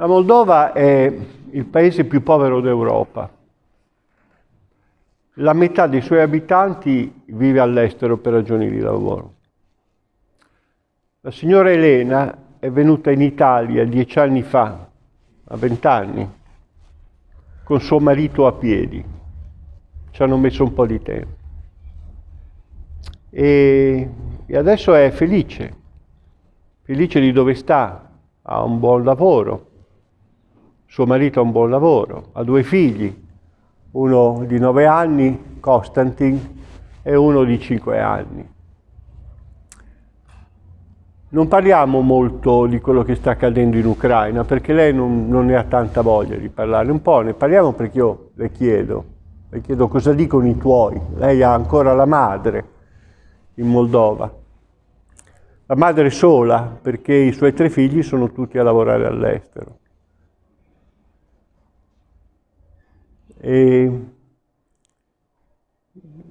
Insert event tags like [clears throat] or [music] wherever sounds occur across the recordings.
La Moldova è il paese più povero d'Europa. La metà dei suoi abitanti vive all'estero per ragioni di lavoro. La signora Elena è venuta in Italia dieci anni fa, a vent'anni, con suo marito a piedi. Ci hanno messo un po' di tempo. E, e adesso è felice, felice di dove sta, ha un buon lavoro, suo marito ha un buon lavoro, ha due figli, uno di nove anni, Konstantin, e uno di cinque anni. Non parliamo molto di quello che sta accadendo in Ucraina, perché lei non, non ne ha tanta voglia di parlare. Un po' ne parliamo perché io le chiedo, le chiedo cosa dicono i tuoi. Lei ha ancora la madre in Moldova. La madre sola, perché i suoi tre figli sono tutti a lavorare all'estero. E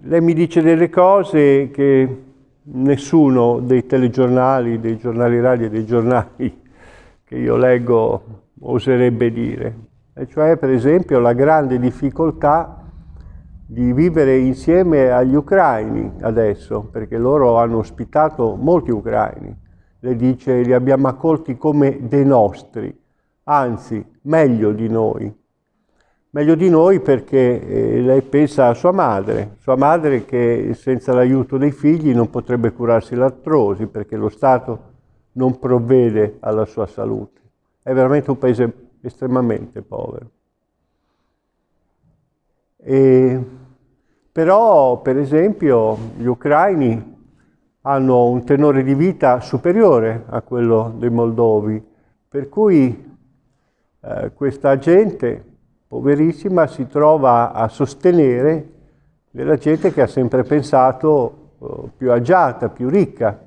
lei mi dice delle cose che nessuno dei telegiornali, dei giornali radio e dei giornali che io leggo oserebbe dire. E cioè, per esempio, la grande difficoltà di vivere insieme agli ucraini adesso, perché loro hanno ospitato molti ucraini. Le dice, li abbiamo accolti come dei nostri, anzi, meglio di noi. Meglio di noi perché eh, lei pensa a sua madre, sua madre che senza l'aiuto dei figli non potrebbe curarsi l'artrosi perché lo Stato non provvede alla sua salute. È veramente un paese estremamente povero. E, però, per esempio, gli ucraini hanno un tenore di vita superiore a quello dei moldovi, per cui eh, questa gente poverissima si trova a sostenere della gente che ha sempre pensato uh, più agiata, più ricca.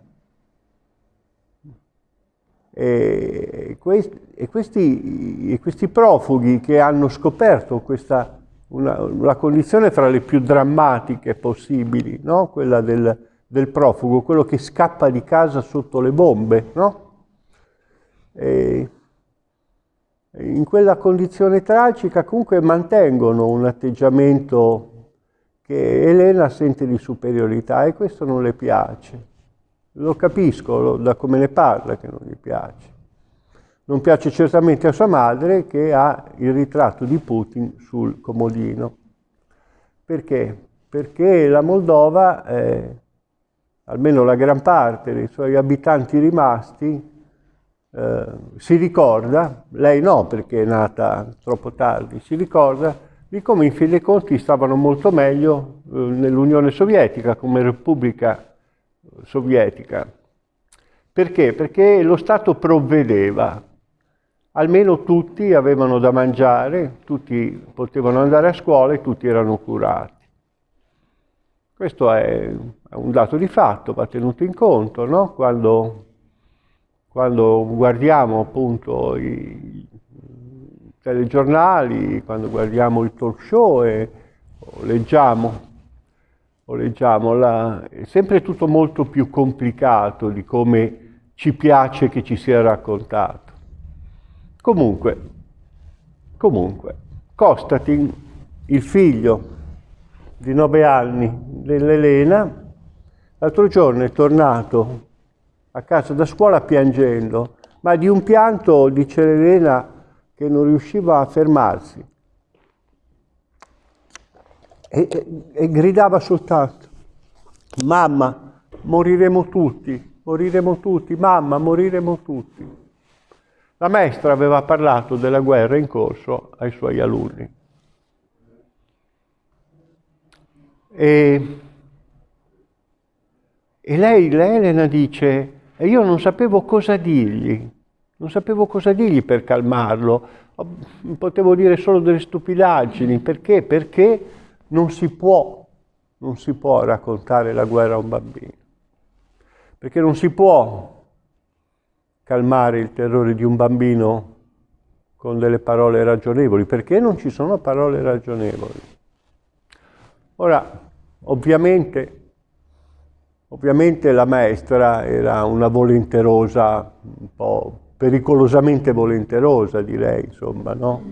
E, e, questi, e, questi, profughi che hanno scoperto questa, una, una, condizione fra le più drammatiche possibili, no? quella del, del, profugo, quello che scappa di casa sotto le bombe, no? E, in quella condizione tragica comunque mantengono un atteggiamento che Elena sente di superiorità e questo non le piace. Lo capisco lo, da come ne parla che non gli piace. Non piace certamente a sua madre che ha il ritratto di Putin sul comodino. Perché? Perché la Moldova, eh, almeno la gran parte dei suoi abitanti rimasti, eh, si ricorda, lei no perché è nata troppo tardi, si ricorda di come in fin dei conti stavano molto meglio eh, nell'Unione Sovietica come Repubblica Sovietica. Perché? Perché lo Stato provvedeva, almeno tutti avevano da mangiare, tutti potevano andare a scuola e tutti erano curati. Questo è un dato di fatto, va tenuto in conto, no? Quando quando guardiamo appunto i telegiornali, quando guardiamo il talk show e o leggiamo, o leggiamo la, è sempre tutto molto più complicato di come ci piace che ci sia raccontato. Comunque, comunque, Costatin, il figlio di nove anni dell'Elena, l'altro giorno è tornato a casa da scuola piangendo, ma di un pianto, dice Elena, che non riusciva a fermarsi. E, e, e gridava soltanto, mamma, moriremo tutti, moriremo tutti, mamma, moriremo tutti. La maestra aveva parlato della guerra in corso ai suoi alunni. E, e lei, Elena dice, e io non sapevo cosa dirgli, non sapevo cosa dirgli per calmarlo, potevo dire solo delle stupidaggini, perché? Perché non si può, non si può raccontare la guerra a un bambino, perché non si può calmare il terrore di un bambino con delle parole ragionevoli, perché non ci sono parole ragionevoli. Ora, ovviamente Ovviamente la maestra era una volenterosa un po' pericolosamente volenterosa, direi, insomma, no?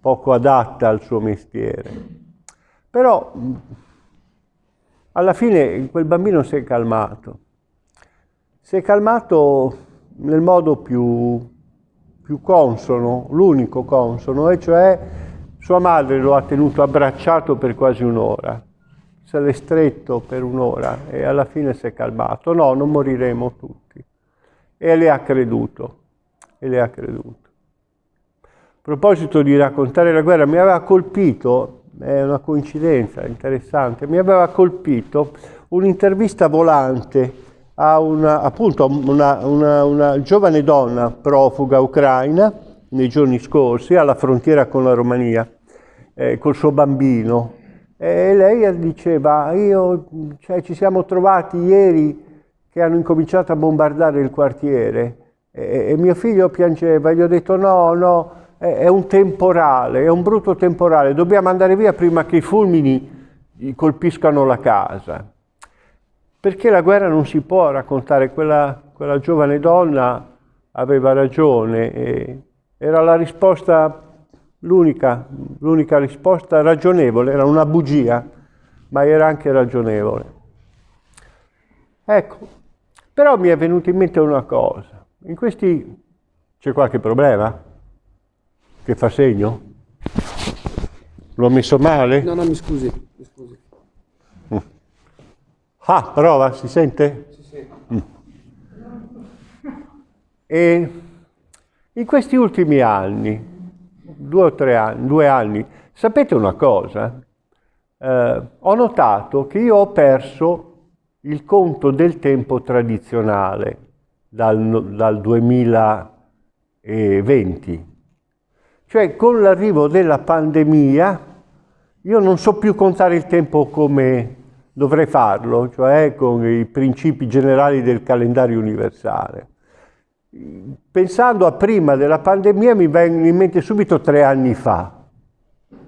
poco adatta al suo mestiere. Però alla fine quel bambino si è calmato. Si è calmato nel modo più, più consono, l'unico consono, e cioè sua madre lo ha tenuto abbracciato per quasi un'ora, se l'è stretto per un'ora e alla fine si è calmato. No, non moriremo tutti. E le ha creduto, e le ha creduto. A proposito di raccontare la guerra, mi aveva colpito, è una coincidenza interessante, mi aveva colpito un'intervista volante a una, appunto una, una, una giovane donna profuga ucraina nei giorni scorsi alla frontiera con la Romania, eh, col suo bambino. E lei diceva, io, cioè, ci siamo trovati ieri che hanno incominciato a bombardare il quartiere e, e mio figlio piangeva, gli ho detto no, no, è, è un temporale, è un brutto temporale, dobbiamo andare via prima che i fulmini colpiscano la casa. Perché la guerra non si può raccontare, quella, quella giovane donna aveva ragione, era la risposta, l'unica, l'unica risposta ragionevole, era una bugia, ma era anche ragionevole. Ecco, però mi è venuta in mente una cosa, in questi c'è qualche problema che fa segno? L'ho messo male? No, no, mi scusi, mi scusi. Ah, prova, si sente? Sì, sì. Mm. E in questi ultimi anni, due o tre anni, due anni, sapete una cosa? Eh, ho notato che io ho perso il conto del tempo tradizionale dal, dal 2020. Cioè con l'arrivo della pandemia io non so più contare il tempo come dovrei farlo, cioè con i principi generali del calendario universale. Pensando a prima della pandemia mi vengono in mente subito tre anni fa,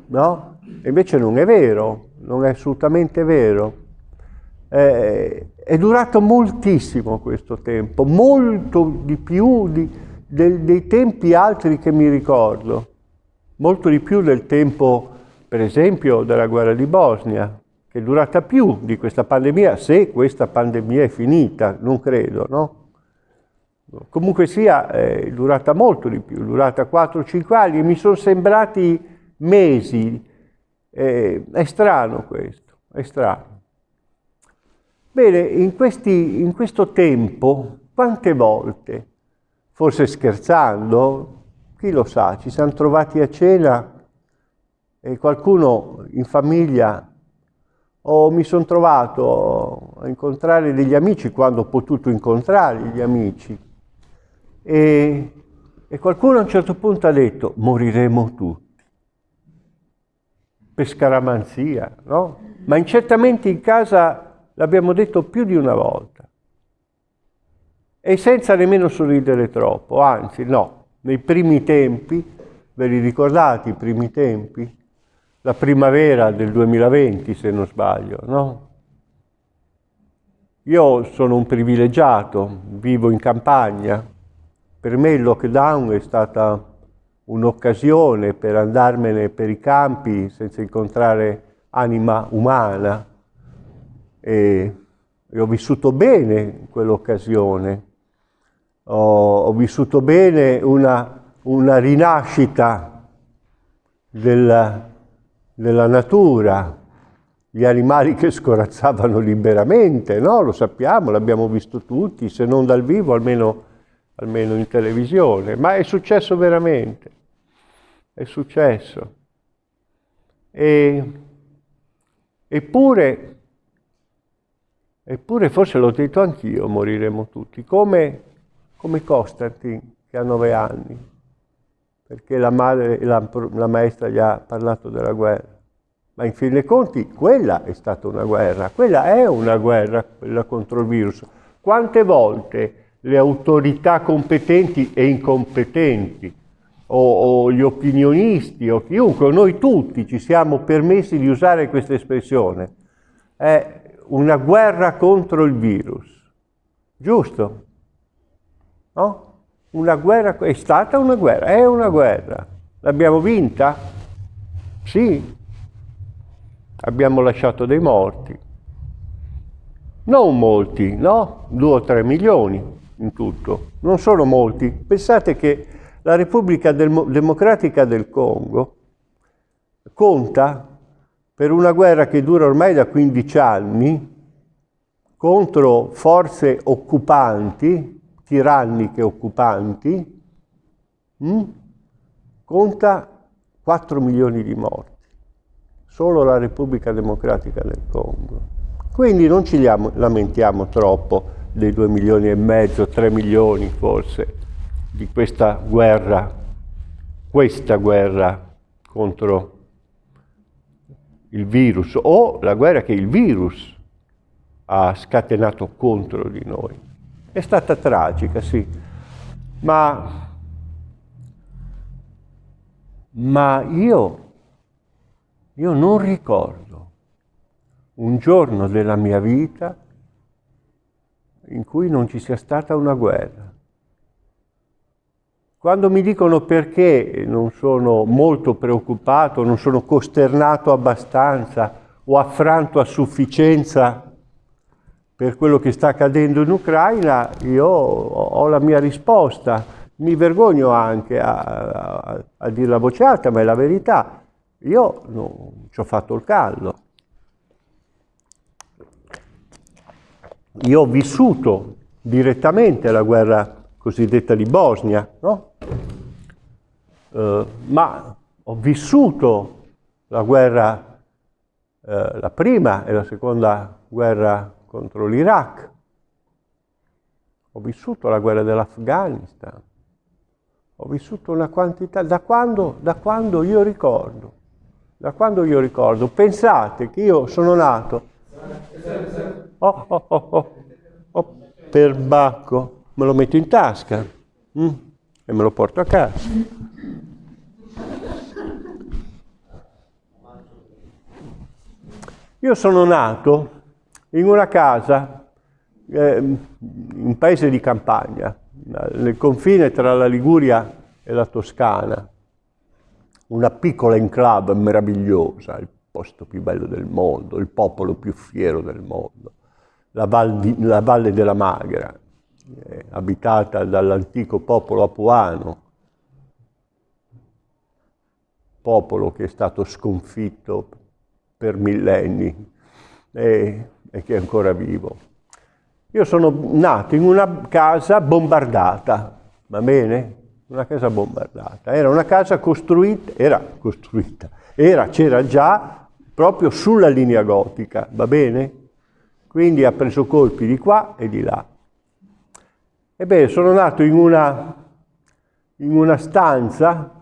no? E invece non è vero, non è assolutamente vero. Eh, è durato moltissimo questo tempo, molto di più di, de, dei tempi altri che mi ricordo, molto di più del tempo, per esempio, della guerra di Bosnia, che è durata più di questa pandemia, se questa pandemia è finita, non credo, no? Comunque sia, è durata molto di più, è durata 4-5 anni mi sono sembrati mesi. Eh, è strano questo, è strano. Bene, in, questi, in questo tempo, quante volte, forse scherzando, chi lo sa, ci siamo trovati a cena e qualcuno in famiglia o mi sono trovato a incontrare degli amici quando ho potuto incontrare gli amici e, e qualcuno a un certo punto ha detto moriremo tutti per scaramanzia, no? Ma in certamente in casa l'abbiamo detto più di una volta e senza nemmeno sorridere troppo, anzi no, nei primi tempi, ve li ricordate i primi tempi? la primavera del 2020, se non sbaglio, no? Io sono un privilegiato, vivo in campagna. Per me il lockdown è stata un'occasione per andarmene per i campi senza incontrare anima umana e, e ho vissuto bene quell'occasione. Ho, ho, vissuto bene una, una rinascita del, nella natura, gli animali che scorazzavano liberamente, no? Lo sappiamo, l'abbiamo visto tutti, se non dal vivo almeno, almeno in televisione, ma è successo veramente, è successo. E, eppure, eppure, forse l'ho detto anch'io, moriremo tutti, come, come Constantin che ha nove anni perché la, madre, la, la maestra gli ha parlato della guerra. Ma in fin dei conti quella è stata una guerra, quella è una guerra, quella contro il virus. Quante volte le autorità competenti e incompetenti, o, o gli opinionisti, o chiunque, noi tutti ci siamo permessi di usare questa espressione, è una guerra contro il virus. Giusto? No? Una guerra, è stata una guerra, è una guerra. L'abbiamo vinta? Sì. Abbiamo lasciato dei morti. Non molti, no? Due o tre milioni in tutto. Non sono molti. Pensate che la Repubblica Democratica del Congo conta per una guerra che dura ormai da 15 anni contro forze occupanti, tiranniche occupanti, mh, hm? conta 4 milioni di morti. Solo la Repubblica Democratica del Congo. Quindi non ci lamentiamo troppo dei 2 milioni e mezzo, 3 milioni forse, di questa guerra, questa guerra contro il virus o la guerra che il virus ha scatenato contro di noi. È stata tragica, sì, ma, ma io, io non ricordo un giorno della mia vita in cui non ci sia stata una guerra. Quando mi dicono perché non sono molto preoccupato, non sono costernato abbastanza o affranto a sufficienza per quello che sta accadendo in Ucraina, io ho la mia risposta. Mi vergogno anche a, a, a dire la voce alta, ma è la verità. Io non ci ho fatto il callo. Io ho vissuto direttamente la guerra cosiddetta di Bosnia, no? eh, ma ho vissuto la guerra, eh, la prima e la seconda guerra contro l'Iraq, ho vissuto la guerra dell'Afghanistan, ho vissuto una quantità, da quando, da quando io ricordo, da quando io ricordo, pensate che io sono nato Oh, oh, oh, oh, oh, per bacco, me lo metto in tasca mm, e me lo porto a casa. Io sono nato in una casa, eh, un paese di campagna, nel confine tra la Liguria e la Toscana, una piccola enclave meravigliosa, il posto più bello del mondo, il popolo più fiero del mondo, la, Val di, la Valle della Magra, eh, abitata dall'antico popolo apuano, popolo che è stato sconfitto per millenni e, e che è ancora vivo. Io sono nato in una casa bombardata, va bene? Una casa bombardata. Era una casa costruita, era costruita, era, c'era già proprio sulla linea gotica, va bene? Quindi ha preso colpi di qua e di là. Ebbene, sono nato in una, in una stanza,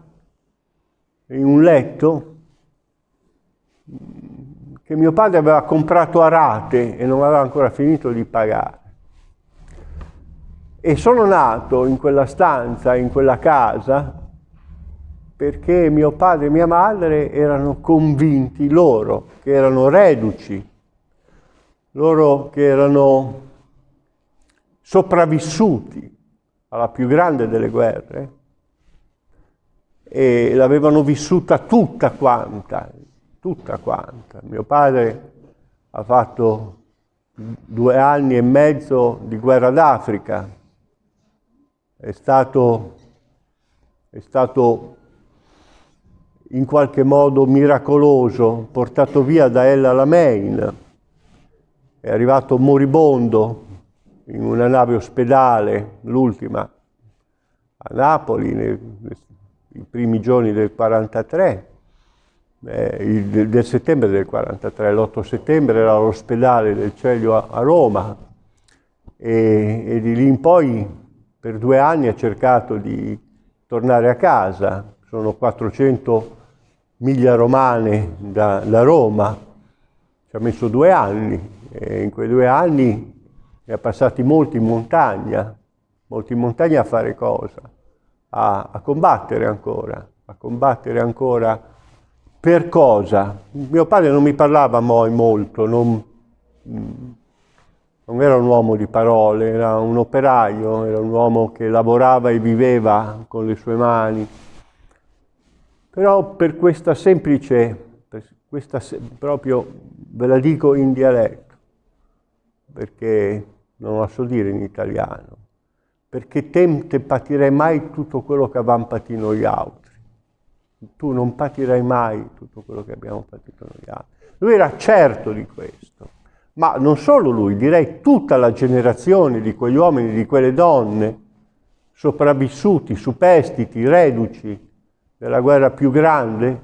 in un letto, che mio padre aveva comprato a rate e non aveva ancora finito di pagare. E sono nato in quella stanza, in quella casa, perché mio padre e mia madre erano convinti, loro che erano reduci, loro che erano sopravvissuti alla più grande delle guerre e l'avevano vissuta tutta quanta, tutta quanta. Mio padre ha fatto due anni e mezzo di guerra d'Africa, è stato, è stato in qualche modo miracoloso, portato via da El Alamein, è arrivato moribondo in una nave ospedale, l'ultima, a Napoli, nei, nei primi giorni del 43, eh, il, del settembre del 43, l'8 settembre era all'ospedale del Celio a, a Roma e, e di lì in poi per due anni ha cercato di tornare a casa, sono 400 miglia romane da, da, Roma, ci ha messo due anni e in quei due anni ne ha passati molti in montagna, molti in montagna a fare cosa? A, a combattere ancora, a combattere ancora per cosa? Mio padre non mi parlava mai molto, non, non era un uomo di parole, era un operaio, era un uomo che lavorava e viveva con le sue mani. Però per questa semplice, per questa proprio, ve la dico in dialetto, perché non la so dire in italiano, perché te non patirai mai tutto quello che abbiamo patito noi altri. Tu non patirai mai tutto quello che abbiamo patito noi altri. Lui era certo di questo, ma non solo lui, direi tutta la generazione di quegli uomini, di quelle donne, sopravvissuti, superstiti, reduci della guerra più grande,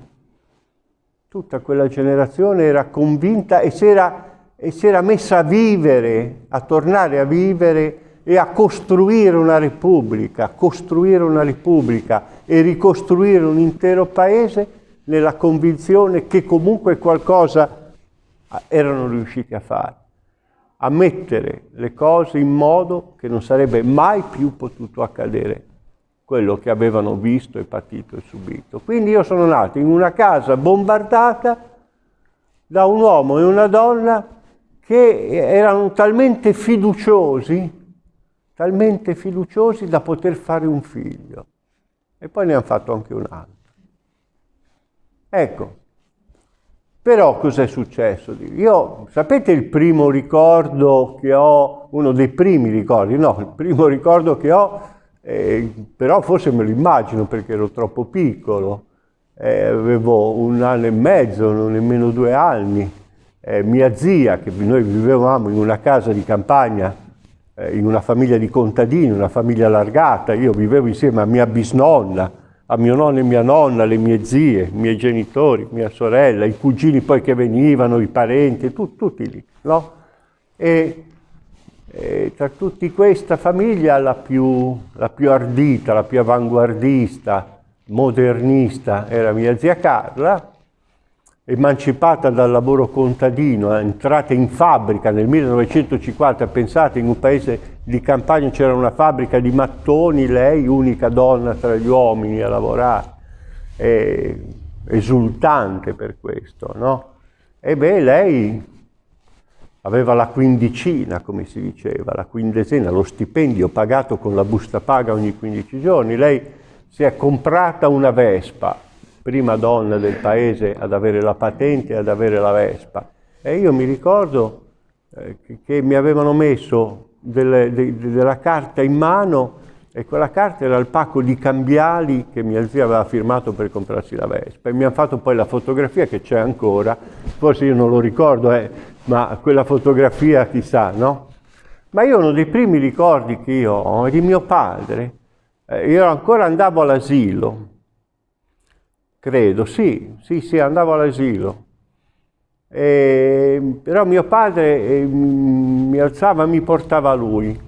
tutta quella generazione era convinta e si era e si era messa a vivere, a tornare a vivere e a costruire una repubblica, costruire una repubblica e ricostruire un intero paese nella convinzione che comunque qualcosa erano riusciti a fare, a mettere le cose in modo che non sarebbe mai più potuto accadere quello che avevano visto e patito e subito. Quindi io sono nato in una casa bombardata da un uomo e una donna che erano talmente fiduciosi, talmente fiduciosi da poter fare un figlio. E poi ne hanno fatto anche un altro. Ecco, però cos'è successo? Io, sapete il primo ricordo che ho, uno dei primi ricordi, no, il primo ricordo che ho, eh, però forse me lo immagino perché ero troppo piccolo, eh, avevo un anno e mezzo, non nemmeno due anni, eh, mia zia, che noi vivevamo in una casa di campagna, eh, in una famiglia di contadini, una famiglia allargata, io vivevo insieme a mia bisnonna, a mio nonno e mia nonna, le mie zie, i miei genitori, mia sorella, i cugini poi che venivano, i parenti, tu, tutti lì, no? E, e, tra tutti questa famiglia la più, la più ardita, la più avanguardista, modernista era mia zia Carla, emancipata dal lavoro contadino, entrata in fabbrica nel 1950, pensate in un paese di campagna c'era una fabbrica di mattoni, lei unica donna tra gli uomini a lavorare, e, esultante per questo, no? E beh, lei aveva la quindicina, come si diceva, la quindecina, lo stipendio pagato con la busta paga ogni 15 giorni, lei si è comprata una Vespa, prima donna del paese ad avere la patente e ad avere la Vespa. E io mi ricordo eh, che, mi avevano messo delle, de, de, della carta in mano e quella carta era il pacco di cambiali che mia zia aveva firmato per comprarsi la Vespa. E mi hanno fatto poi la fotografia che c'è ancora, forse io non lo ricordo, eh, ma quella fotografia chissà, no? Ma io uno dei primi ricordi che io ho è di mio padre, eh, io ancora andavo all'asilo, credo, sì, sì, sì, andavo all'asilo. però mio padre eh, mi alzava mi portava lui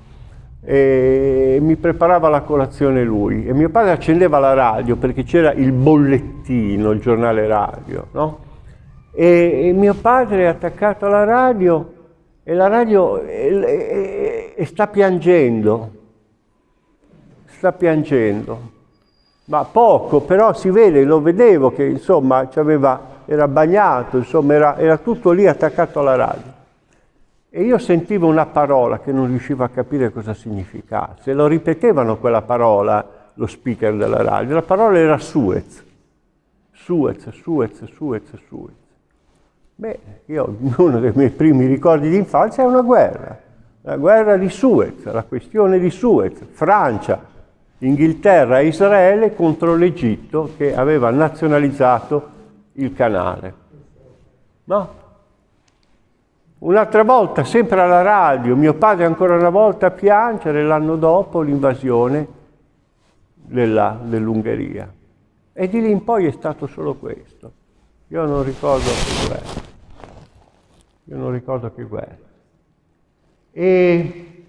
e mi preparava la colazione lui e mio padre accendeva la radio perché c'era il bollettino, il giornale radio, no? E, e, mio padre è attaccato alla radio e la radio e, e sta piangendo, sta piangendo ma poco, però si vede, lo vedevo che insomma era bagnato, insomma era, era tutto lì attaccato alla radio. E io sentivo una parola che non riuscivo a capire cosa significasse. Lo ripetevano quella parola, lo speaker della radio. La parola era Suez. Suez, Suez, Suez, Suez. Beh, io, uno dei miei primi ricordi di infanzia è una guerra. La guerra di Suez, la questione di Suez. Francia, Inghilterra e Israele contro l'Egitto che aveva nazionalizzato il canale. No? Un'altra volta, sempre alla radio, mio padre ancora una volta a piangere l'anno dopo l'invasione dell'Ungheria. E di lì in poi è stato solo questo. Io non ricordo guerra. Io non ricordo che guerra. E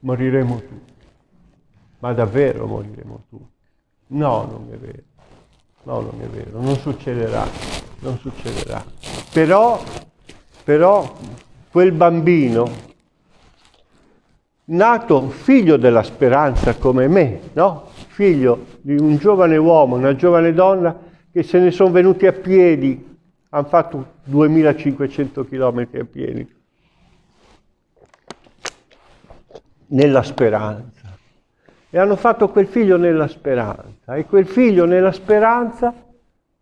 moriremo tutti. Ma davvero moriremo tutti? No, non è vero. No, non è vero. Non succederà. Non succederà. Però, però quel bambino, nato figlio della speranza come me, no? Figlio di un giovane uomo, una giovane donna che se ne sono venuti a piedi, hanno fatto 2500 km piedi Nella speranza. E hanno fatto quel figlio nella speranza. E quel figlio nella speranza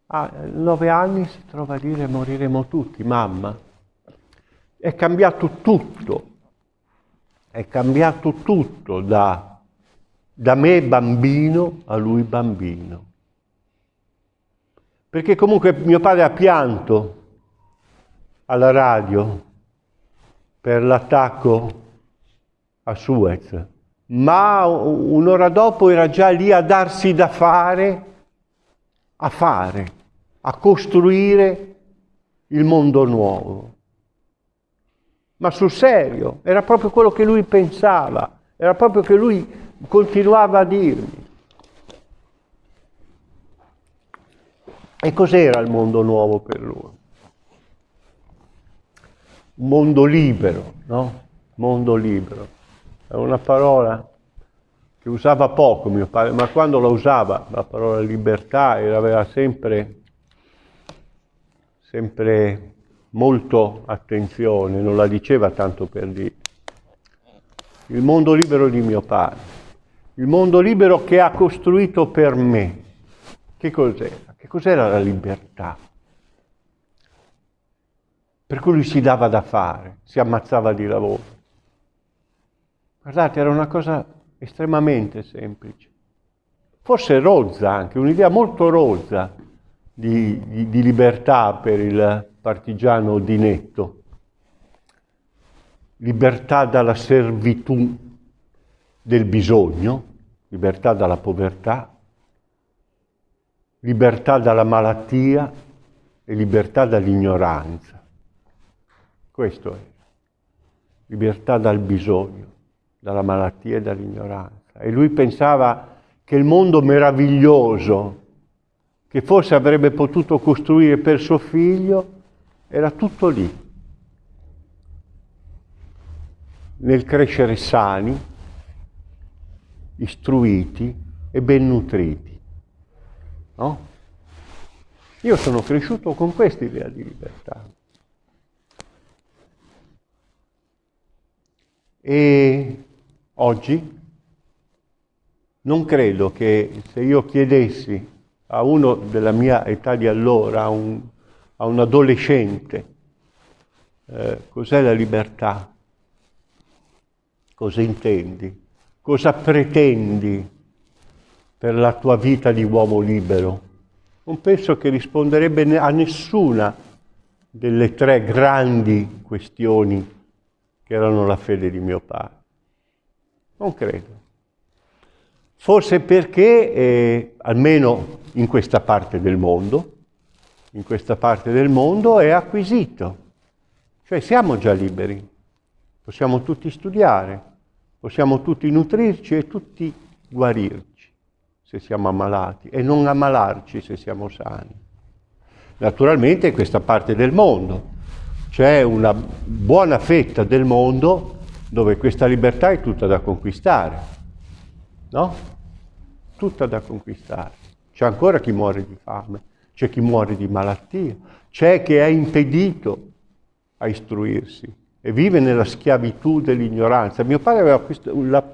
a nove anni si trova a dire moriremo tutti, mamma. È cambiato tutto. È cambiato tutto da, da me bambino a lui bambino. Perché comunque mio padre ha pianto alla radio per l'attacco a Suez, ma un'ora dopo era già lì a darsi da fare, a fare, a costruire il mondo nuovo. Ma sul serio, era proprio quello che lui pensava, era proprio che lui continuava a dirmi. E cos'era il mondo nuovo per lui? Mondo libero, no? Mondo libero. È una parola che usava poco mio padre, ma quando la usava, la parola libertà, aveva sempre, sempre molto attenzione, non la diceva tanto per dire. Il mondo libero di mio padre, il mondo libero che ha costruito per me. Che cos'era? Che cos'era la libertà? Per cui lui si dava da fare, si ammazzava di lavoro. Guardate, era una cosa estremamente semplice. Forse rozza anche, un'idea molto rozza di, di, di libertà per il partigiano Dinetto. Libertà dalla servitù del bisogno, libertà dalla povertà, libertà dalla malattia e libertà dall'ignoranza. Questo è. Libertà dal bisogno dalla malattia e dall'ignoranza. E lui pensava che il mondo meraviglioso che forse avrebbe potuto costruire per suo figlio era tutto lì, nel crescere sani, istruiti e ben nutriti. No? Io sono cresciuto con questa idea di libertà. E Oggi non credo che se io chiedessi a uno della mia età di allora, a un, a un adolescente, eh, cos'è la libertà, cosa intendi, cosa pretendi per la tua vita di uomo libero, non penso che risponderebbe a nessuna delle tre grandi questioni che erano la fede di mio padre. Non credo. Forse perché, eh, almeno in questa parte del mondo, in questa parte del mondo è acquisito. Cioè siamo già liberi, possiamo tutti studiare, possiamo tutti nutrirci e tutti guarirci se siamo ammalati e non ammalarci se siamo sani. Naturalmente questa parte del mondo c'è una buona fetta del mondo dove questa libertà è tutta da conquistare, no? Tutta da conquistare. C'è ancora chi muore di fame, c'è chi muore di malattia, c'è chi è impedito a istruirsi e vive nella schiavitù dell'ignoranza. Mio padre aveva questo, la,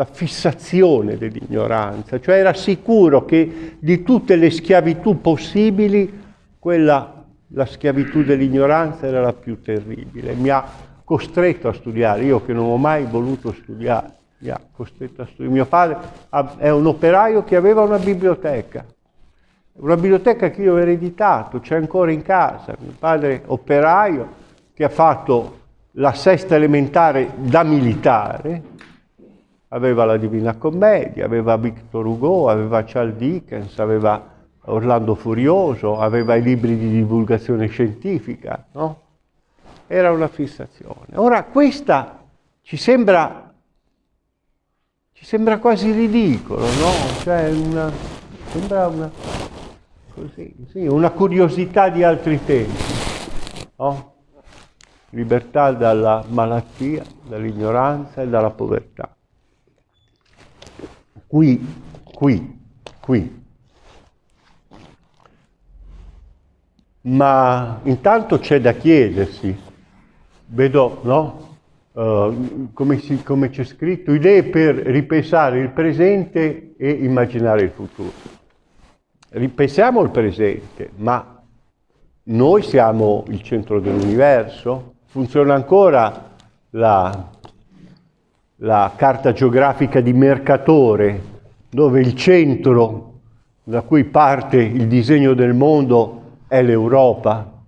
la fissazione dell'ignoranza, cioè era sicuro che di tutte le schiavitù possibili, quella, la schiavitù dell'ignoranza era la più terribile. Mi ha costretto a studiare, io che non ho mai voluto studiare, mi ha costretto a studiare. Mio padre è un operaio che aveva una biblioteca, una biblioteca che io ho ereditato, c'è ancora in casa. Mio padre operaio che ha fatto la sesta elementare da militare, aveva la Divina Commedia, aveva Victor Hugo, aveva Charles Dickens, aveva Orlando Furioso, aveva i libri di divulgazione scientifica, no? era una fissazione. Ora questa ci sembra, ci sembra quasi ridicolo, no? Cioè una, sembra una, così, sì, una curiosità di altri tempi, no? Libertà dalla malattia, dall'ignoranza e dalla povertà. Qui, qui, qui. Ma intanto c'è da chiedersi Vedo, no? Uh, come, si, come c'è scritto, idee per ripensare il presente e immaginare il futuro. Ripensiamo il presente, ma noi siamo il centro dell'universo? Funziona ancora la, la carta geografica di Mercatore, dove il centro da cui parte il disegno del mondo è l'Europa,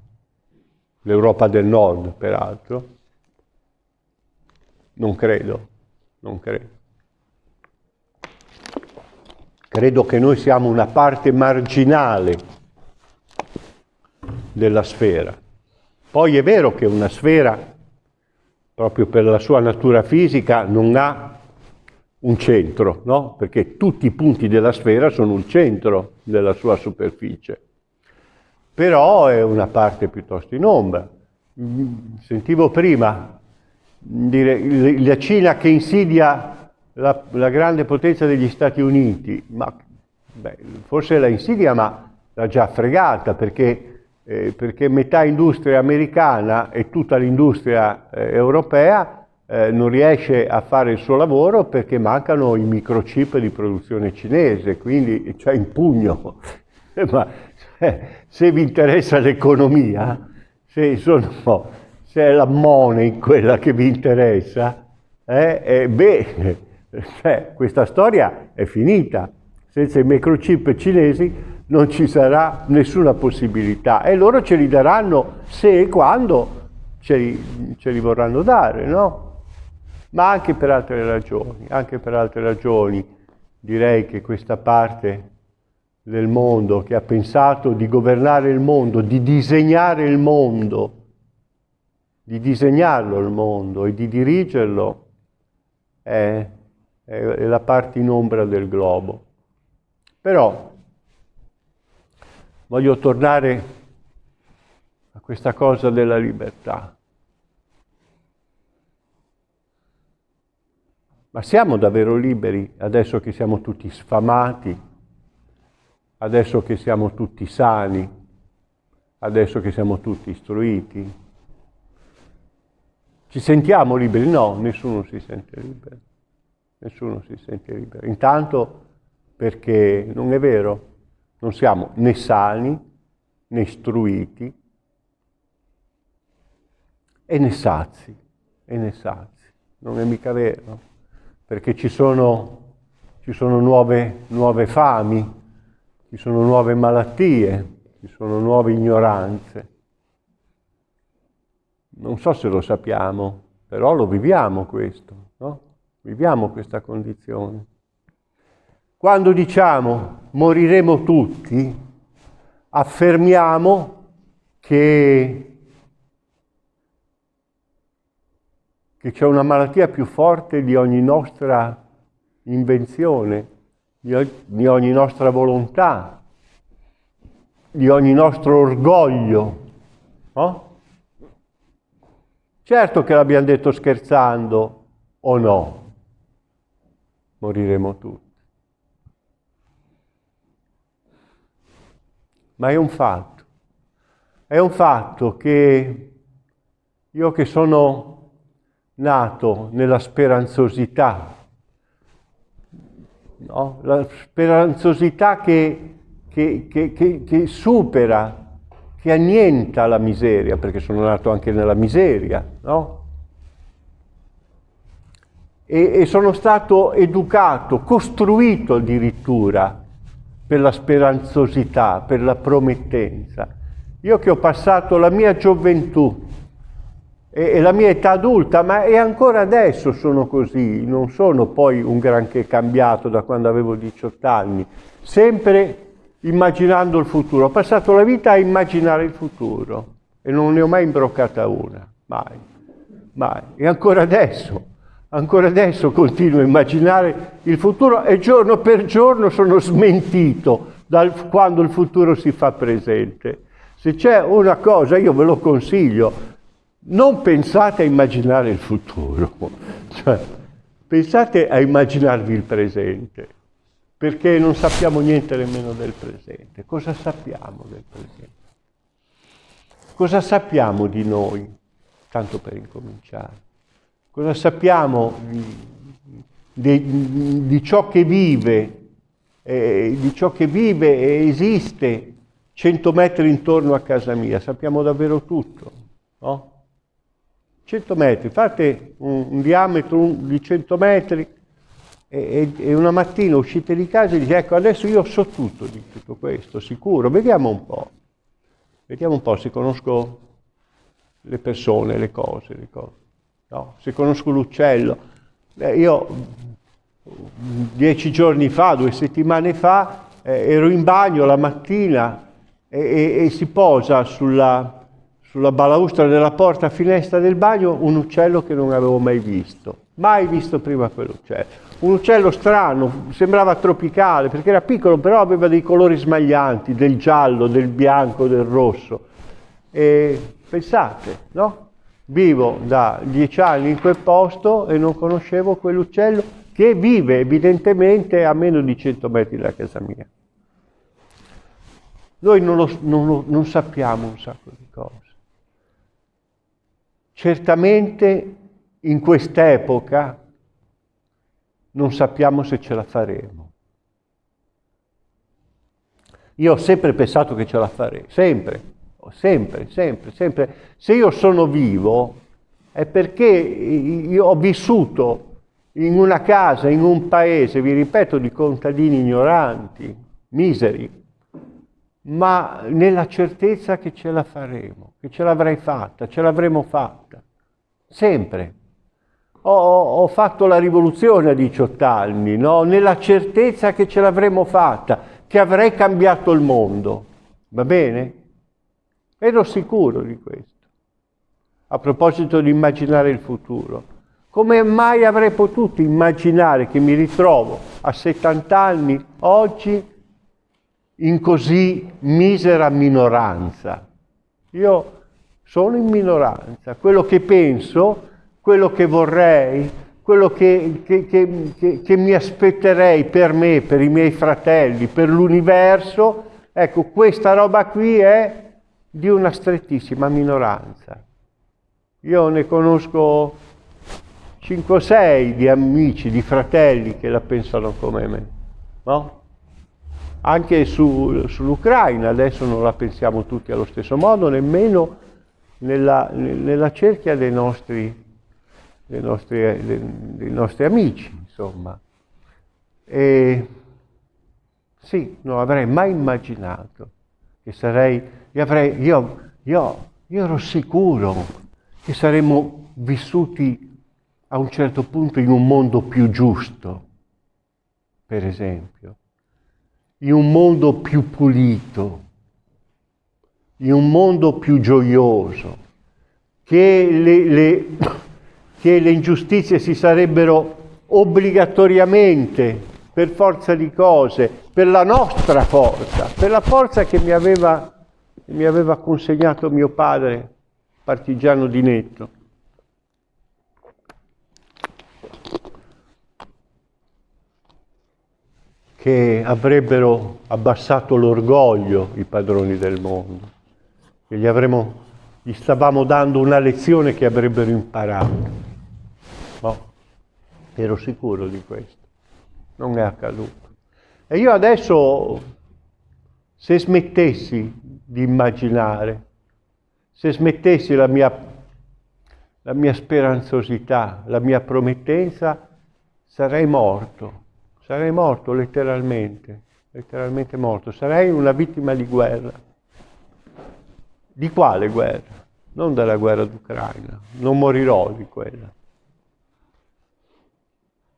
l'Europa del Nord peraltro? Non credo, non credo. Credo che noi siamo una parte marginale della sfera. Poi è vero che una sfera, proprio per la sua natura fisica, non ha un centro, no? Perché tutti i punti della sfera sono un centro della sua superficie. Però è una parte piuttosto in ombra. Sentivo prima dire la Cina che insidia la, la grande potenza degli Stati Uniti, ma beh, forse la insidia ma l'ha già fregata perché, eh, perché metà industria americana e tutta l'industria eh, europea eh, non riesce a fare il suo lavoro perché mancano i microchip di produzione cinese, quindi c'è in pugno. [laughs] ma eh, se vi interessa l'economia, se se è la money quella che vi interessa, eh, beh, [laughs] cioè, questa storia è finita. Senza i microchip cinesi non ci sarà nessuna possibilità e loro ce li daranno se e quando ce li, ce li vorranno dare, no? Ma anche per altre ragioni, anche per altre ragioni direi che questa parte del mondo che ha pensato di governare il mondo, di disegnare il mondo, di disegnarlo il mondo e di dirigerlo è, è la parte in ombra del globo. Però voglio tornare a questa cosa della libertà. Ma siamo davvero liberi adesso che siamo tutti sfamati, adesso che siamo tutti sani, adesso che siamo tutti istruiti? Ci sentiamo liberi? No, nessuno si sente libero. Nessuno si sente libero. Intanto perché non è vero, non siamo né sani, né istruiti, e né sazi, e né sazi. Non è mica vero, perché ci sono, ci sono nuove, nuove fami, ci sono nuove malattie, ci sono nuove ignoranze. Non so se lo sappiamo, però lo viviamo questo, no? Viviamo questa condizione. Quando diciamo moriremo tutti, affermiamo che, c'è una malattia più forte di ogni nostra invenzione, di ogni nostra volontà, di ogni nostro orgoglio, no? Certo che l'abbiamo detto scherzando, o no? Moriremo tutti. Ma è un fatto. È un fatto che io che sono nato nella speranzosità, no? la speranzosità che, che, che, che supera che annienta la miseria, perché sono nato anche nella miseria, no? E, e sono stato educato, costruito addirittura per la speranzosità, per la promettenza. Io che ho passato la mia gioventù e, e la mia età adulta, ma e ancora adesso sono così, non sono poi un granché cambiato da quando avevo 18 anni, sempre immaginando il futuro. Ho passato la vita a immaginare il futuro e non ne ho mai imbroccata una, mai, mai. E ancora adesso, ancora adesso continuo a immaginare il futuro e giorno per giorno sono smentito dal, quando il futuro si fa presente. Se c'è una cosa, io ve lo consiglio, non pensate a immaginare il futuro, [laughs] cioè, pensate a immaginarvi il presente perché non sappiamo niente nemmeno del presente. Cosa sappiamo del presente? Cosa sappiamo di noi, tanto per incominciare? Cosa sappiamo di, di ciò che vive, eh, di ciò che vive e esiste 100 metri intorno a casa mia? Sappiamo davvero tutto, no? 100 metri, fate un, un diametro di 100 metri e, e, una mattina uscite di casa e dite ecco adesso io so tutto di tutto questo, sicuro, vediamo un po', vediamo un po' se conosco le persone, le cose, le cose. No? se conosco l'uccello. Eh, io dieci giorni fa, due settimane fa, eh, ero in bagno la mattina e, e, e si posa sulla, sulla balaustra della porta finestra del bagno un uccello che non avevo mai visto, mai visto prima quell'uccello. Un uccello strano, sembrava tropicale perché era piccolo, però aveva dei colori smaglianti, del giallo, del bianco, del rosso. E pensate, no? Vivo da dieci anni in quel posto e non conoscevo quell'uccello che vive evidentemente a meno di 100 metri da casa mia. Noi non, lo, non, non sappiamo un sacco di cose. Certamente in quest'epoca non sappiamo se ce la faremo. Io ho sempre pensato che ce la farei, sempre, sempre, sempre, sempre. Se io sono vivo è perché io ho vissuto in una casa, in un paese, vi ripeto, di contadini ignoranti, miseri, ma nella certezza che ce la faremo, che ce l'avrei fatta, ce l'avremo fatta, sempre. Ho, ho, fatto la rivoluzione a 18 anni, no? nella certezza che ce l'avremo fatta, che avrei cambiato il mondo. Va bene? Ero sicuro di questo. A proposito di immaginare il futuro, come mai avrei potuto immaginare che mi ritrovo a 70 anni oggi in così misera minoranza. Io sono in minoranza, quello che penso, quello che vorrei, quello che, che, che, che, mi aspetterei per me, per i miei fratelli, per l'universo, ecco, questa roba qui è di una strettissima minoranza. Io ne conosco 5 o 6 di amici, di fratelli che la pensano come me, no? Anche su, sull'Ucraina adesso non la pensiamo tutti allo stesso modo, nemmeno nella, nella cerchia dei nostri, dei, nostri, dei, dei nostri, amici, insomma. E sì, non avrei mai immaginato che sarei, avrei, io, io, io ero sicuro che saremmo vissuti a un certo punto in un mondo più giusto, per esempio in un mondo più pulito, in un mondo più gioioso, che le, le, [coughs] che le ingiustizie si sarebbero obbligatoriamente, per forza di cose, per la nostra forza, per la forza che mi aveva, mi aveva consegnato mio padre, partigiano di Netto. che avrebbero abbassato l'orgoglio i padroni del mondo, che gli, avremmo, gli stavamo dando una lezione che avrebbero imparato. No, ero sicuro di questo, non è accaduto. E io adesso, se smettessi di immaginare, se smettessi la mia, la mia speranzosità, la mia promettenza, sarei morto sarei morto letteralmente, letteralmente morto, sarei una vittima di guerra. Di quale guerra? Non della guerra d'Ucraina, non morirò di quella,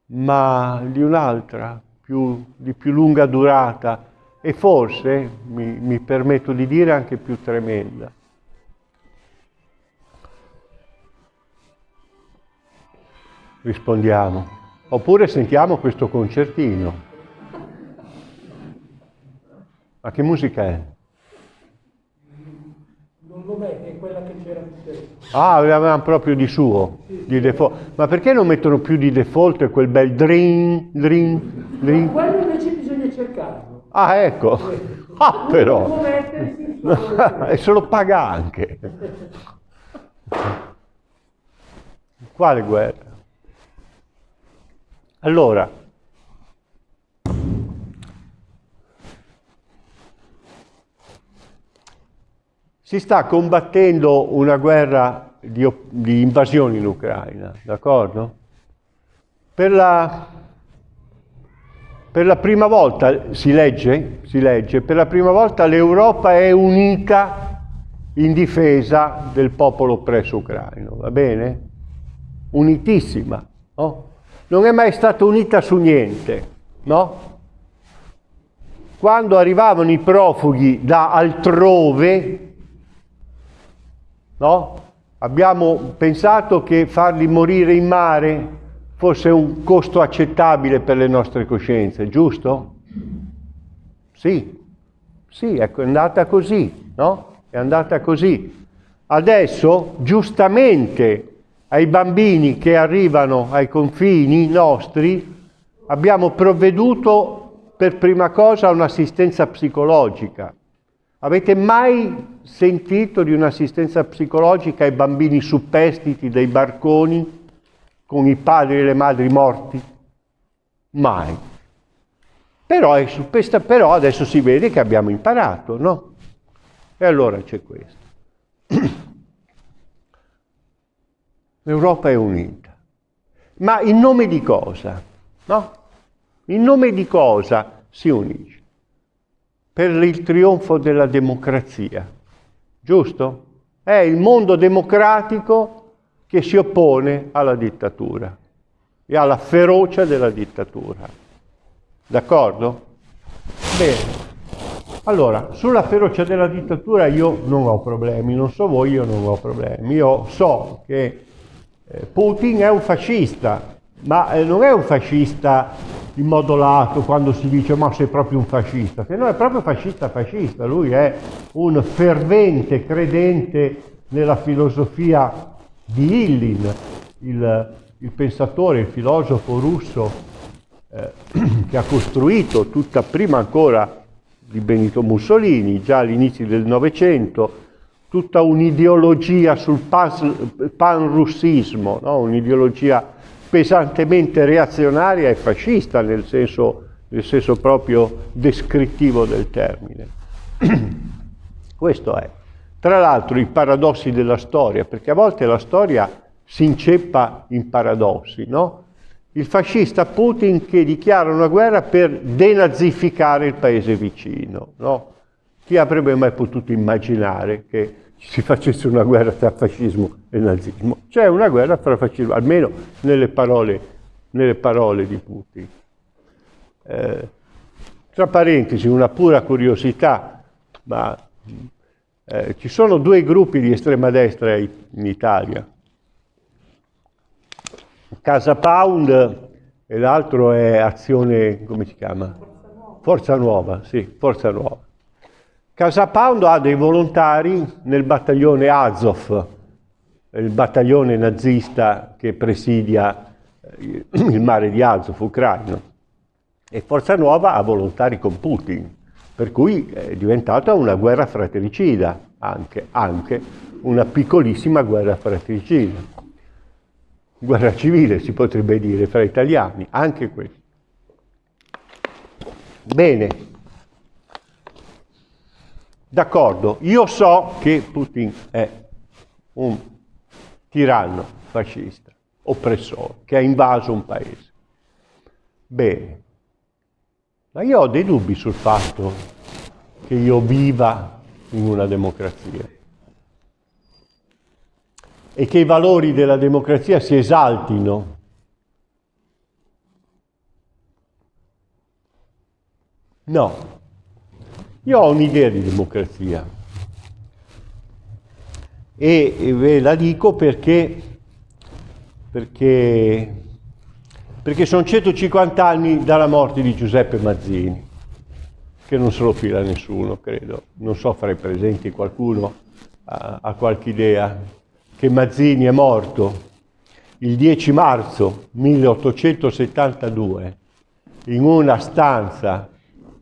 ma di un'altra, più, di più lunga durata e forse, mi, mi permetto di dire, anche più tremenda. Rispondiamo. Oppure sentiamo questo concertino. Ma che musica è? Non lo metti, è quella che c'era Ah, avevamo proprio di suo, sì, di default. Ma perché non mettono più di default quel bel drin, drin, drin? Ma quello invece bisogna cercarlo. Ah, ecco. Ah, però. [laughs] e se lo paga anche. Quale guerra? Allora, si sta combattendo una guerra di, di invasione in Ucraina, d'accordo? Per la, per la prima volta, si legge, si legge, per la prima volta l'Europa è unita in difesa del popolo oppresso ucraino, va bene? Unitissima, no? Non è mai stata unita su niente, no? Quando arrivavano i profughi da altrove, no? Abbiamo pensato che farli morire in mare fosse un costo accettabile per le nostre coscienze, giusto? Sì, sì, ecco, è andata così, no? È andata così. Adesso, giustamente, ai bambini che arrivano ai confini nostri, abbiamo provveduto per prima cosa a un'assistenza psicologica. Avete mai sentito di un'assistenza psicologica ai bambini suppestiti dai barconi con i padri e le madri morti? Mai. Però, è suppesta, però adesso si vede che abbiamo imparato, no? E allora c'è questo. [clears throat] L'Europa è unita. Ma in nome di cosa? No? In nome di cosa si unisce? per il trionfo della democrazia, giusto? È il mondo democratico che si oppone alla dittatura e alla ferocia della dittatura. D'accordo? Bene. Allora, sulla ferocia della dittatura io non ho problemi, non so voi, io non ho problemi. Io so che eh, Putin è un fascista, ma eh, non è un fascista in modo lato quando si dice ma sei proprio un fascista, che non è proprio fascista fascista, lui è un fervente credente nella filosofia di Illin, il, il pensatore, il filosofo russo eh, [clears throat] che ha costruito tutta prima ancora di Benito Mussolini, già all'inizio del Novecento, tutta un'ideologia sul pan-russismo, no? un'ideologia pesantemente reazionaria e fascista nel senso, nel senso proprio descrittivo del termine. [clears throat] Questo è. Tra l'altro i paradossi della storia, perché a volte la storia si inceppa in paradossi, no? Il fascista Putin che dichiara una guerra per denazificare il paese vicino, no? Chi avrebbe mai potuto immaginare che si facesse una guerra tra fascismo e nazismo. C'è una guerra tra fascismo, almeno nelle parole, nelle parole di Putin. Eh, tra parentesi, una pura curiosità, ma eh, ci sono due gruppi di estrema destra in Italia. Casa Pound e l'altro è Azione, come si chiama? Forza Nuova, sì, Forza Nuova. Casa Pound ha dei volontari nel battaglione Azov, il battaglione nazista che presidia eh, il mare di Azov ucraino. E Forza Nuova ha volontari con Putin, per cui è diventata una guerra fratricida, anche, anche una piccolissima guerra fratricida. Guerra civile si potrebbe dire fra italiani, anche questo. Bene. D'accordo, io so che Putin è un tiranno fascista, oppressore, che ha invaso un paese. Bene, ma io ho dei dubbi sul fatto che io viva in una democrazia. E che i valori della democrazia si esaltino. No, io ho un'idea di democrazia. E ve la dico perché, perché, perché sono 150 anni dalla morte di Giuseppe Mazzini, che non se lo fila nessuno, credo. Non so, farei presenti qualcuno ha qualche idea, che Mazzini è morto il 10 marzo 1872 in una stanza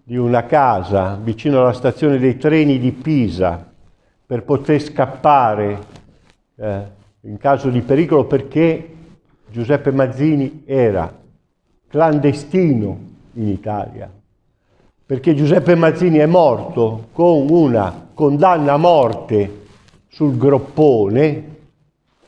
di una casa vicino alla stazione dei treni di Pisa per poter scappare eh, in caso di pericolo perché Giuseppe Mazzini era clandestino in Italia, perché Giuseppe Mazzini è morto con una condanna a morte sul groppone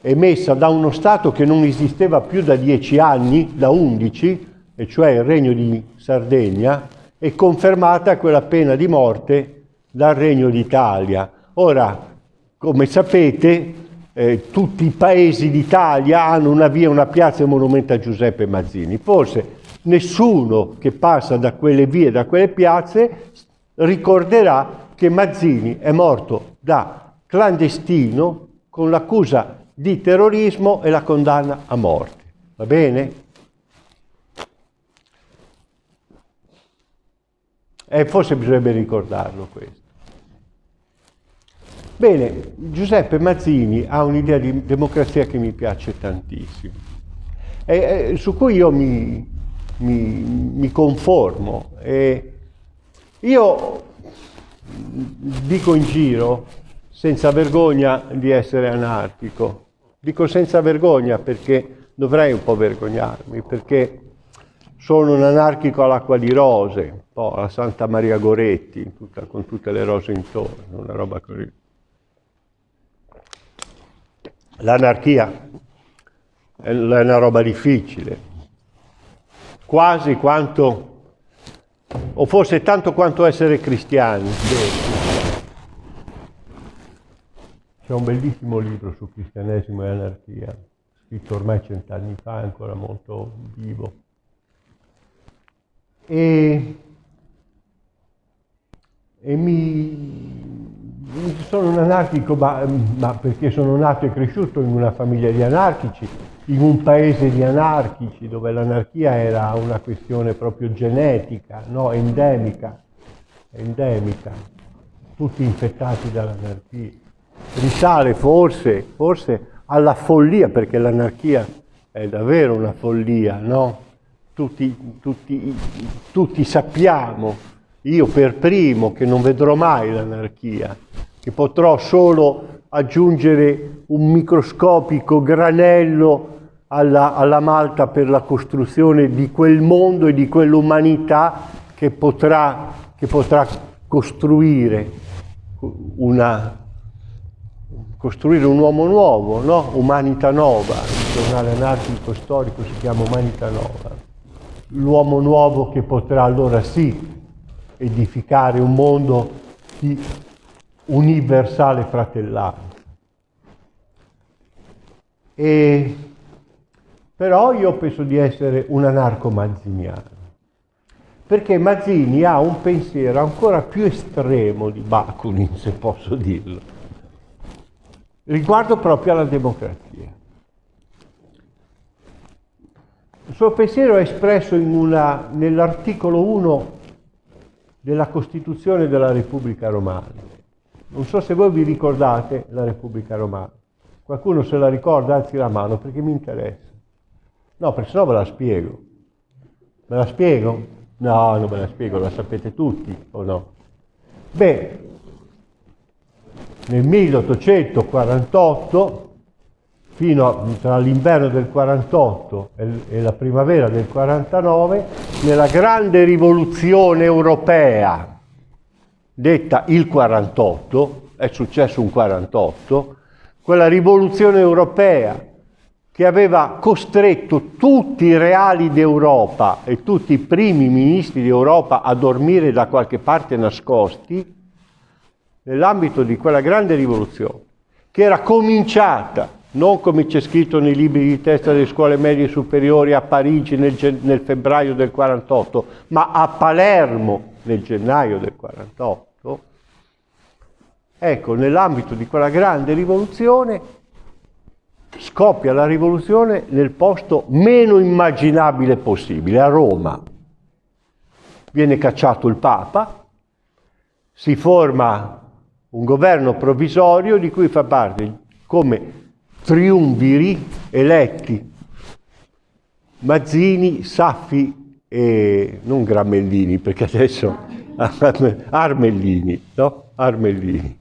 emessa da uno Stato che non esisteva più da dieci anni, da undici, e cioè il Regno di Sardegna, e confermata quella pena di morte dal Regno d'Italia. Ora, come sapete, eh, tutti i paesi d'Italia hanno una via, una piazza e un monumento a Giuseppe Mazzini. Forse nessuno che passa da quelle vie, da quelle piazze, ricorderà che Mazzini è morto da clandestino con l'accusa di terrorismo e la condanna a morte. Va bene? E forse bisognerebbe ricordarlo questo. Bene, Giuseppe Mazzini ha un'idea di democrazia che mi piace tantissimo, e, e, su cui io mi, mi, mi conformo. E io dico in giro, senza vergogna, di essere anarchico. Dico senza vergogna perché dovrei un po' vergognarmi, perché sono un anarchico all'acqua di rose, un po' alla Santa Maria Goretti, tutta, con tutte le rose intorno, una roba così. L'anarchia è una roba difficile, quasi quanto, o forse tanto quanto essere cristiani. C'è un bellissimo libro su cristianesimo e anarchia, scritto ormai cent'anni fa, ancora molto vivo. E, e mi, sono un anarchico, ma, ma, perché sono nato e cresciuto in una famiglia di anarchici, in un paese di anarchici, dove l'anarchia era una questione proprio genetica, no? endemica, endemica, tutti infettati dall'anarchia. Risale forse, forse alla follia, perché l'anarchia è davvero una follia, no? Tutti, tutti, tutti sappiamo, io per primo, che non vedrò mai l'anarchia, che potrò solo aggiungere un microscopico granello alla, alla malta per la costruzione di quel mondo e di quell'umanità che potrà, che potrà costruire, una, costruire un uomo nuovo, no? Umanità Nova, il giornale anarchico storico si chiama Umanità Nova. L'uomo nuovo che potrà allora sì edificare un mondo di universale fratellanza. E, però io penso di essere un anarco mazziniano, perché Mazzini ha un pensiero ancora più estremo di Bakunin, se posso dirlo, riguardo proprio alla democrazia. Il suo pensiero è espresso nell'articolo 1 della Costituzione della Repubblica Romana non so se voi vi ricordate la Repubblica Romana. Qualcuno se la ricorda, alzi la mano perché mi interessa. No, perché sennò ve la spiego. Me la spiego? No, non ve la spiego, la sapete tutti o no? Beh, nel 1848, fino a, tra l'inverno del 48 e, e la primavera del 49, nella grande rivoluzione europea, detta il 48, è successo un 48, quella rivoluzione europea che aveva costretto tutti i reali d'Europa e tutti i primi ministri d'Europa a dormire da qualche parte nascosti, nell'ambito di quella grande rivoluzione, che era cominciata, non come c'è scritto nei libri di testa delle scuole medie superiori a Parigi nel, nel febbraio del 48, ma a Palermo nel gennaio del 48, ecco, nell'ambito di quella grande rivoluzione, scoppia la rivoluzione nel posto meno immaginabile possibile, a Roma. Viene cacciato il Papa, si forma un governo provvisorio di cui fa parte come triumviri eletti Mazzini, Saffi e non Gramellini, perché adesso [laughs] Armellini, no? Armellini.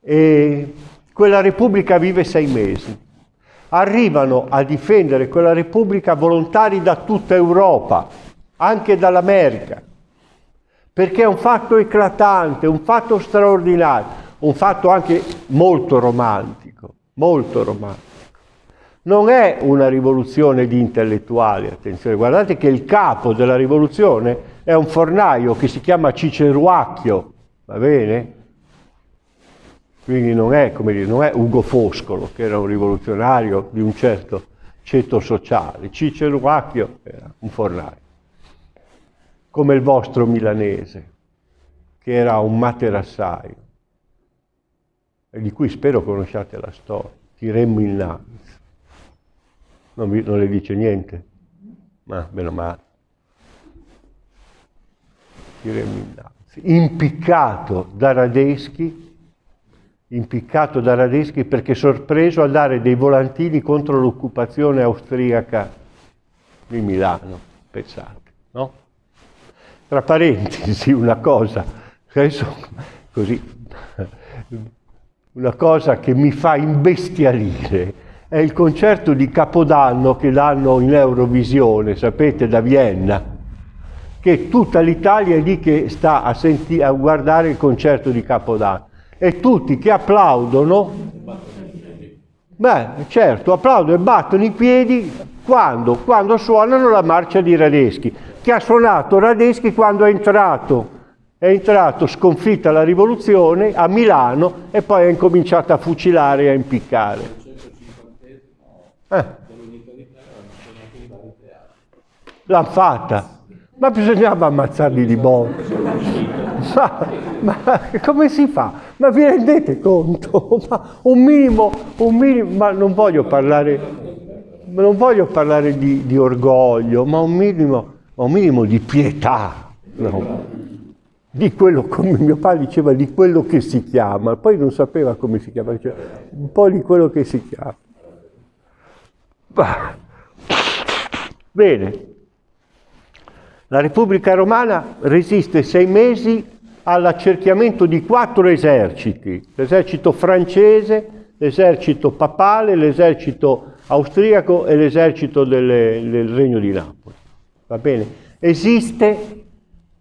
E quella Repubblica vive sei mesi. arrivano a difendere quella Repubblica volontari da tutta Europa, anche dall'America, perché è un fatto eclatante, un fatto straordinario, un fatto anche molto romantico, molto romantico. Non è una rivoluzione di intellettuali, attenzione, guardate che il capo della rivoluzione è un fornaio che si chiama Ciceruacchio, va bene? Quindi non è, dire, non è Ugo Foscolo, che era un rivoluzionario di un certo ceto sociale. Cicero Acchio era un fornaio, come il vostro milanese, che era un materassaio, di cui spero conosciate la storia, Tiremmo innanzi. Non, vi, non le dice niente? Ma meno male. Impiccato da Radeschi impiccato da Radeschi perché sorpreso a dare dei volantini contro l'occupazione austriaca di Milano, pensate, no? Tra parentesi, una cosa, adesso così, una cosa che mi fa imbestialire è il concerto di Capodanno che danno in Eurovisione, sapete, da Vienna, che tutta l'Italia è lì che sta a, a guardare il concerto di Capodanno e tutti che applaudono, beh certo, applaudono e battono i piedi quando? Quando suonano la marcia di Radeschi, che ha suonato Radeschi quando è entrato, è entrato sconfitta la rivoluzione a Milano e poi ha incominciato a fucilare e a impiccare. Eh. L'hanno fatta, ma bisognava ammazzarli di botte. Ma, ma, come si fa? Ma vi rendete conto? Ma un minimo, un minimo, ma non voglio parlare, non voglio parlare di, di orgoglio, ma un minimo, un minimo di pietà, no? di quello, come mio padre diceva, di quello che si chiama, poi non sapeva come si chiama, cioè, un po' di quello che si chiama. Bene, la Repubblica Romana resiste sei mesi all'accerchiamento di quattro eserciti, l'esercito francese, l'esercito papale, l'esercito austriaco e l'esercito delle, del Regno di Napoli. Va bene? Esiste,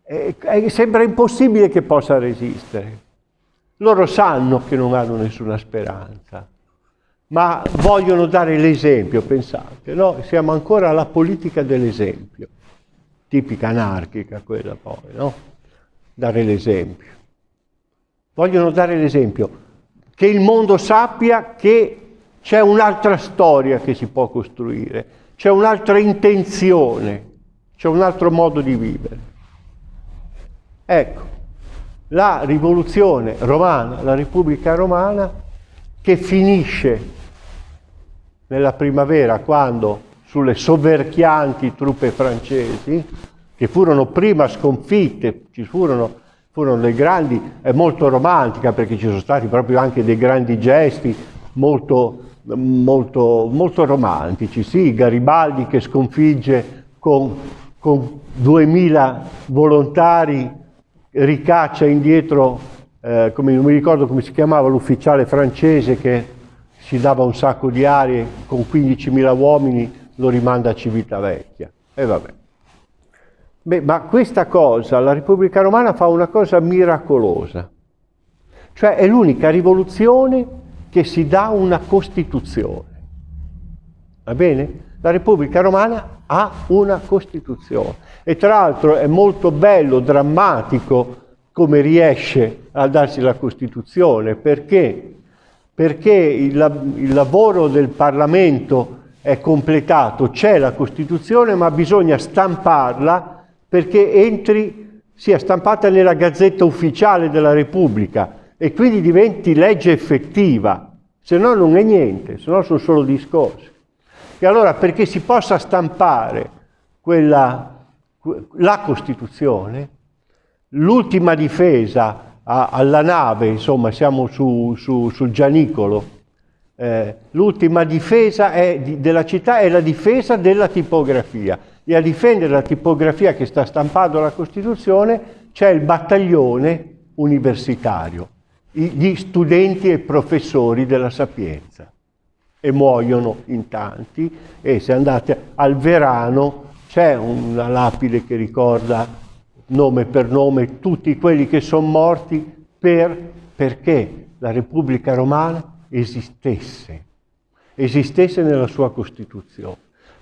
eh, eh, sembra impossibile che possa resistere. Loro sanno che non hanno nessuna speranza, ma vogliono dare l'esempio, pensate, no? Siamo ancora alla politica dell'esempio tipica anarchica quella poi, no? Dare l'esempio. Vogliono dare l'esempio, che il mondo sappia che c'è un'altra storia che si può costruire, c'è un'altra intenzione, c'è un altro modo di vivere. Ecco, la rivoluzione romana, la Repubblica romana, che finisce nella primavera quando sulle soverchianti truppe francesi, che furono prima sconfitte, ci furono, furono dei grandi, è molto romantica perché ci sono stati proprio anche dei grandi gesti molto, molto, molto romantici, sì, Garibaldi che sconfigge con, con 2000 volontari, ricaccia indietro, eh, come, non mi ricordo come si chiamava l'ufficiale francese che si dava un sacco di arie con 15.000 uomini lo rimanda a Civitavecchia. E vabbè. Beh, ma questa cosa, la Repubblica Romana fa una cosa miracolosa. Cioè è l'unica rivoluzione che si dà una Costituzione. Va bene? La Repubblica Romana ha una Costituzione. E tra l'altro è molto bello, drammatico come riesce a darsi la Costituzione. Perché? Perché il, il lavoro del Parlamento è completato, c'è la Costituzione, ma bisogna stamparla perché entri, sia stampata nella Gazzetta Ufficiale della Repubblica e quindi diventi legge effettiva, se no non è niente, se no sono solo discorsi. E allora perché si possa stampare quella, la Costituzione, l'ultima difesa a, alla nave, insomma siamo su, su, sul Gianicolo, eh, l'ultima difesa è, di, della città è la difesa della tipografia. E a difendere la tipografia che sta stampando la Costituzione c'è il battaglione universitario, gli studenti e professori della Sapienza. e muoiono in tanti. E se andate al Verano c'è una lapide che ricorda nome per nome tutti quelli che sono morti per, perché la Repubblica Romana esistesse, esistesse nella sua Costituzione.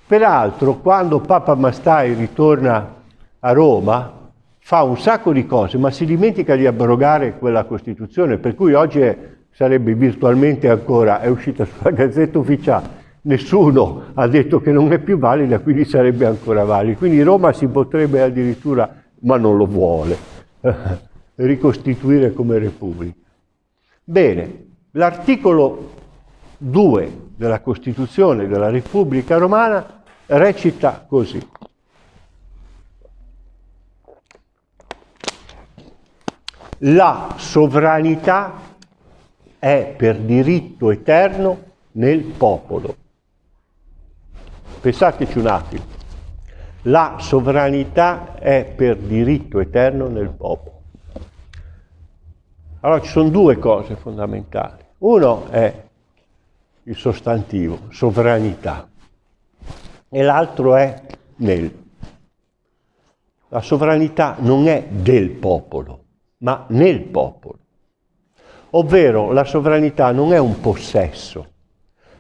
Peraltro, quando Papa Mastai ritorna a Roma, fa un sacco di cose, ma si dimentica di abrogare quella Costituzione, per cui oggi è, sarebbe virtualmente ancora, è uscita sulla Gazzetta Ufficiale, nessuno ha detto che non è più valida, quindi sarebbe ancora valida. Quindi Roma si potrebbe addirittura, ma non lo vuole, [laughs] ricostituire come Repubblica. Bene, l'articolo 2 della Costituzione della Repubblica Romana recita così. La sovranità è per diritto eterno nel popolo. Pensateci un attimo. La sovranità è per diritto eterno nel popolo. Allora ci sono due cose fondamentali. Uno è il sostantivo, sovranità, e l'altro è nel. La sovranità non è del popolo, ma nel popolo. Ovvero la sovranità non è un possesso,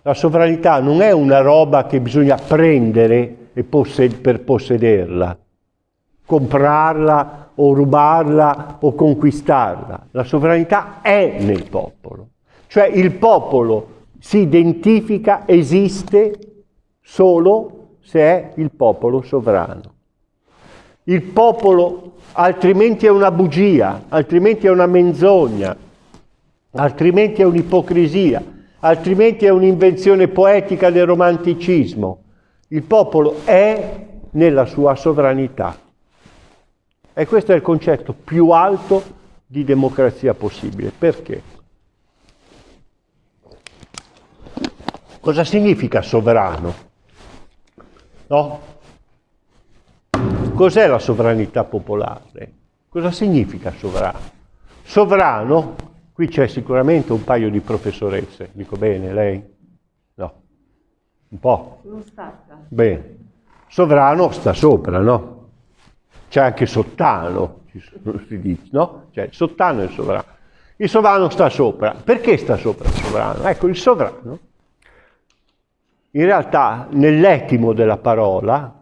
la sovranità non è una roba che bisogna prendere possed per possederla, comprarla o rubarla o conquistarla. La sovranità è nel popolo. Cioè il popolo si identifica, esiste solo se è il popolo sovrano. Il popolo altrimenti è una bugia, altrimenti è una menzogna, altrimenti è un'ipocrisia, altrimenti è un'invenzione poetica del romanticismo. Il popolo è nella sua sovranità. E questo è il concetto più alto di democrazia possibile. Perché? Cosa significa sovrano? No? Cos'è la sovranità popolare? Cosa significa sovrano? Sovrano, qui c'è sicuramente un paio di professoresse, dico bene, lei? No, un po'. Non stacca. Bene. Sovrano sta sopra, no? C'è anche sottano, [laughs] si dice, no? Cioè sottano e sovrano. Il sovrano sta sopra. Perché sta sopra il sovrano? Ecco, il sovrano in realtà nell'etimo della parola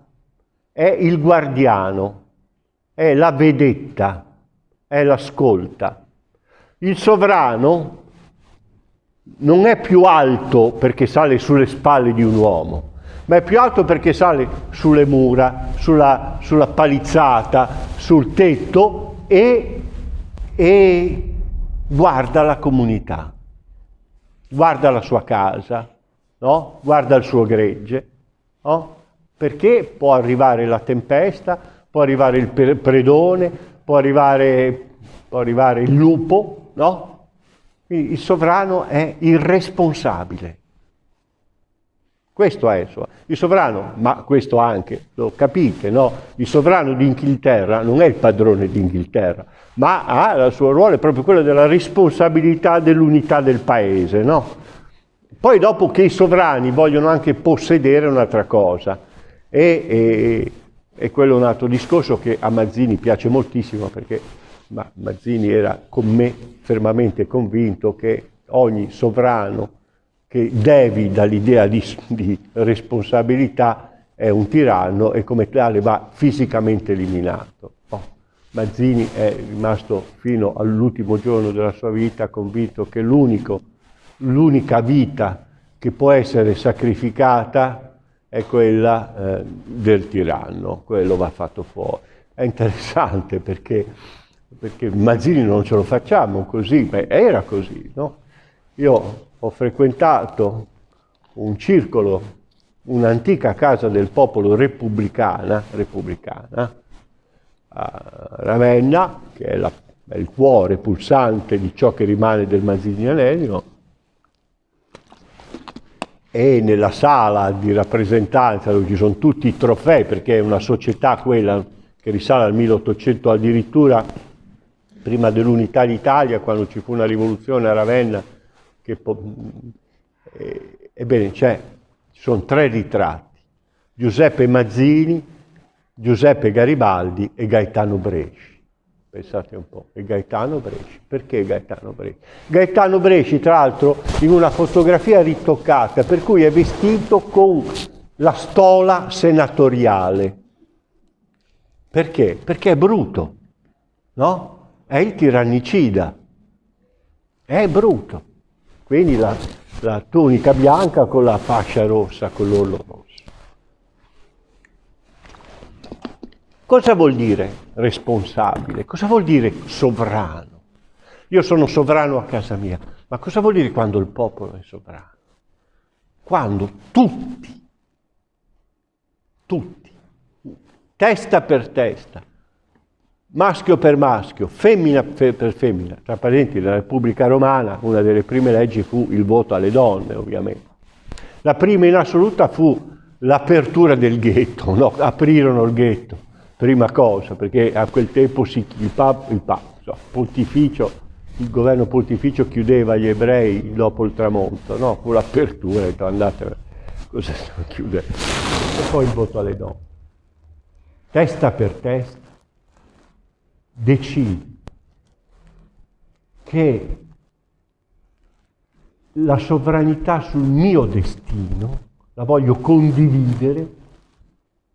è il guardiano, è la vedetta, è l'ascolta. Il sovrano non è più alto perché sale sulle spalle di un uomo, ma è più alto perché sale sulle mura, sulla, sulla palizzata, sul tetto e, e guarda la comunità, guarda la sua casa, no? guarda il suo gregge, no? perché può arrivare la tempesta, può arrivare il predone, può arrivare, può arrivare il lupo, no? Quindi il sovrano è irresponsabile. Questo è il sovrano, ma questo anche, lo capite, no? Il sovrano d'Inghilterra non è il padrone d'Inghilterra, ma ha il suo ruolo, è proprio quello della responsabilità dell'unità del paese, no? Poi dopo che i sovrani vogliono anche possedere un'altra cosa, e, e, e, quello è un altro discorso che a Mazzini piace moltissimo perché ma Mazzini era con me fermamente convinto che ogni sovrano che devi dall'idea di, di responsabilità è un tiranno e come tale va fisicamente eliminato. Oh, Mazzini è rimasto fino all'ultimo giorno della sua vita convinto che l'unica vita che può essere sacrificata è quella eh, del tiranno, quello va fatto fuori. È interessante perché, perché Mazzini non ce lo facciamo così, ma era così. No? Io ho frequentato un circolo, un'antica casa del popolo repubblicana, repubblicana a Ravenna, che è, la, è il cuore pulsante di ciò che rimane del mazzinianesimo, e nella sala di rappresentanza dove ci sono tutti i trofei, perché è una società quella che risale al 1800 addirittura prima dell'unità d'Italia, quando ci fu una rivoluzione a Ravenna, che, eh, Ebbene, c'è, ci sono tre ritratti, Giuseppe Mazzini, Giuseppe Garibaldi e Gaetano Bresci. Pensate un po', e Gaetano Bresci. Perché Gaetano Bresci? Gaetano Bresci, tra l'altro, in una fotografia ritoccata, per cui è vestito con la stola senatoriale. Perché? Perché è bruto, no? È il tirannicida. È bruto. Quindi la, la tunica bianca con la fascia rossa, con l'orlo rosso. Cosa vuol dire responsabile? Cosa vuol dire sovrano? Io sono sovrano a casa mia, ma cosa vuol dire quando il popolo è sovrano? Quando tutti, tutti, testa per testa, maschio per maschio, femmina per femmina, tra parentesi la Repubblica Romana, una delle prime leggi fu il voto alle donne, ovviamente. La prima in assoluta fu l'apertura del ghetto, no? aprirono il ghetto prima cosa, perché a quel tempo si, il, pap, il pap, so, il governo pontificio chiudeva gli ebrei dopo il tramonto, no? Con l'apertura, andate, cosa stiamo chiudendo? E poi il voto alle donne. Testa per testa, decidi che la sovranità sul mio destino la voglio condividere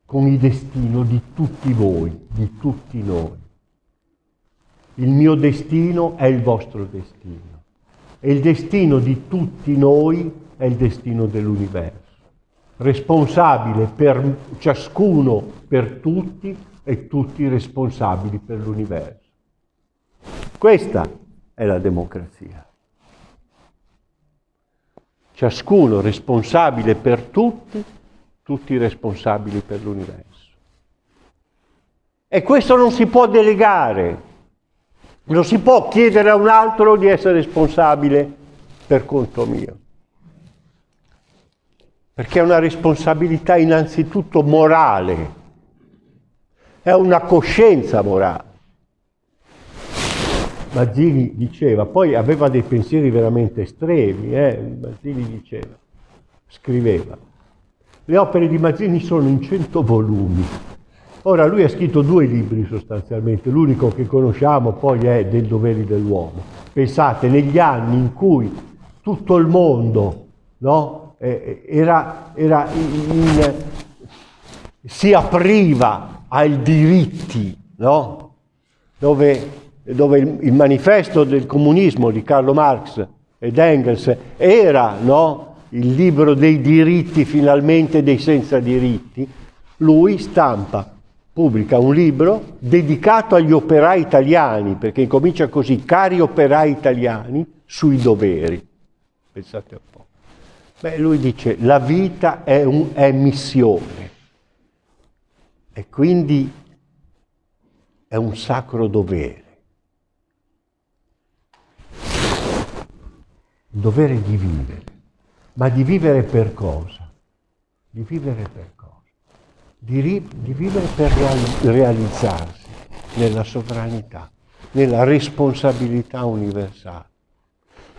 con il destino di tutti voi, di tutti noi. Il mio destino è il vostro destino e il destino di tutti noi è il destino dell'universo, responsabile per ciascuno, per tutti e tutti responsabili per l'universo. Questa è la democrazia. Ciascuno responsabile per tutti tutti responsabili per l'universo. E questo non si può delegare, non si può chiedere a un altro di essere responsabile per conto mio. Perché è una responsabilità innanzitutto morale, è una coscienza morale. Mazzini diceva, poi aveva dei pensieri veramente estremi, eh? Mazzini diceva, scriveva, le opere di Mazzini sono in cento volumi. Ora lui ha scritto due libri sostanzialmente, l'unico che conosciamo poi è Del doveri dell'uomo. Pensate, negli anni in cui tutto il mondo no, era, era in, si apriva ai diritti, no? dove, dove il, il, manifesto del comunismo di Carlo Marx ed Engels era no, il libro dei diritti finalmente dei senza diritti, lui stampa, pubblica un libro dedicato agli operai italiani, perché incomincia così, cari operai italiani, sui doveri. Pensate un po'. Beh, lui dice, la vita è, un, è missione e quindi è un sacro dovere. Il dovere di vivere. Ma di vivere per cosa? Di vivere per cosa? Di, di vivere per realizzarsi nella sovranità, nella responsabilità universale.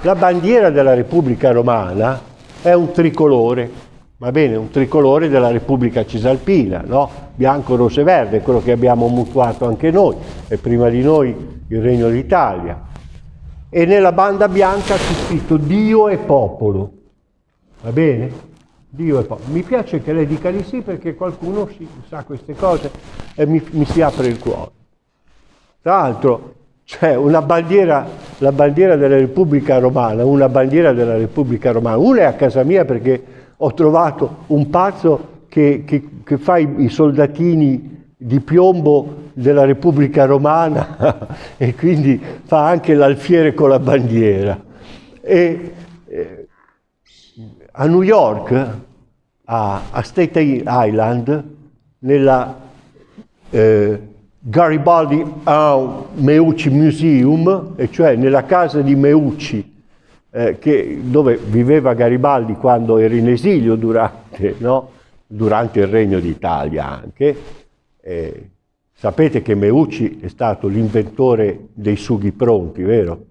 La bandiera della Repubblica Romana è un tricolore, va bene, un tricolore della Repubblica Cisalpina, no? Bianco, rosso e verde, quello che abbiamo mutuato anche noi, e prima di noi il Regno d'Italia. E nella banda bianca c'è scritto Dio e popolo. Va bene? Dio è popolo. Mi piace che lei dica di sì perché qualcuno si, sa queste cose e mi, mi si apre il cuore. Tra l'altro c'è una bandiera, la bandiera della Repubblica Romana, una bandiera della Repubblica Romana. Una è a casa mia perché ho trovato un pazzo che, che, che fa i, i, soldatini di piombo della Repubblica Romana [laughs] e quindi fa anche l'alfiere con la bandiera. E, eh, a New York, a, a State Island, nella eh, Garibaldi Meucci Museum, e cioè nella casa di Meucci, eh, che, dove viveva Garibaldi quando era in esilio durante, no? durante il Regno d'Italia anche. Eh, sapete che Meucci è stato l'inventore dei sughi pronti, vero?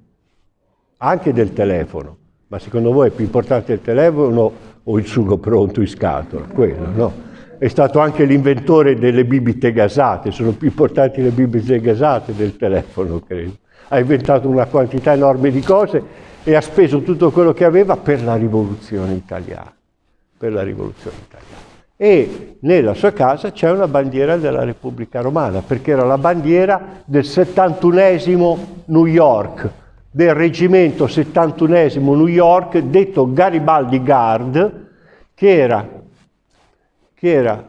Anche del telefono. Ma secondo voi è più importante il telefono o il sugo pronto in scatola, quello, no? È stato anche l'inventore delle bibite gasate, sono più importanti le bibite gasate del telefono, credo. Ha inventato una quantità enorme di cose e ha speso tutto quello che aveva per la rivoluzione italiana. Per la rivoluzione italiana. E nella sua casa c'è una bandiera della Repubblica Romana, perché era la bandiera del 71esimo New York, del reggimento 71esimo New York, detto Garibaldi Guard, che era che era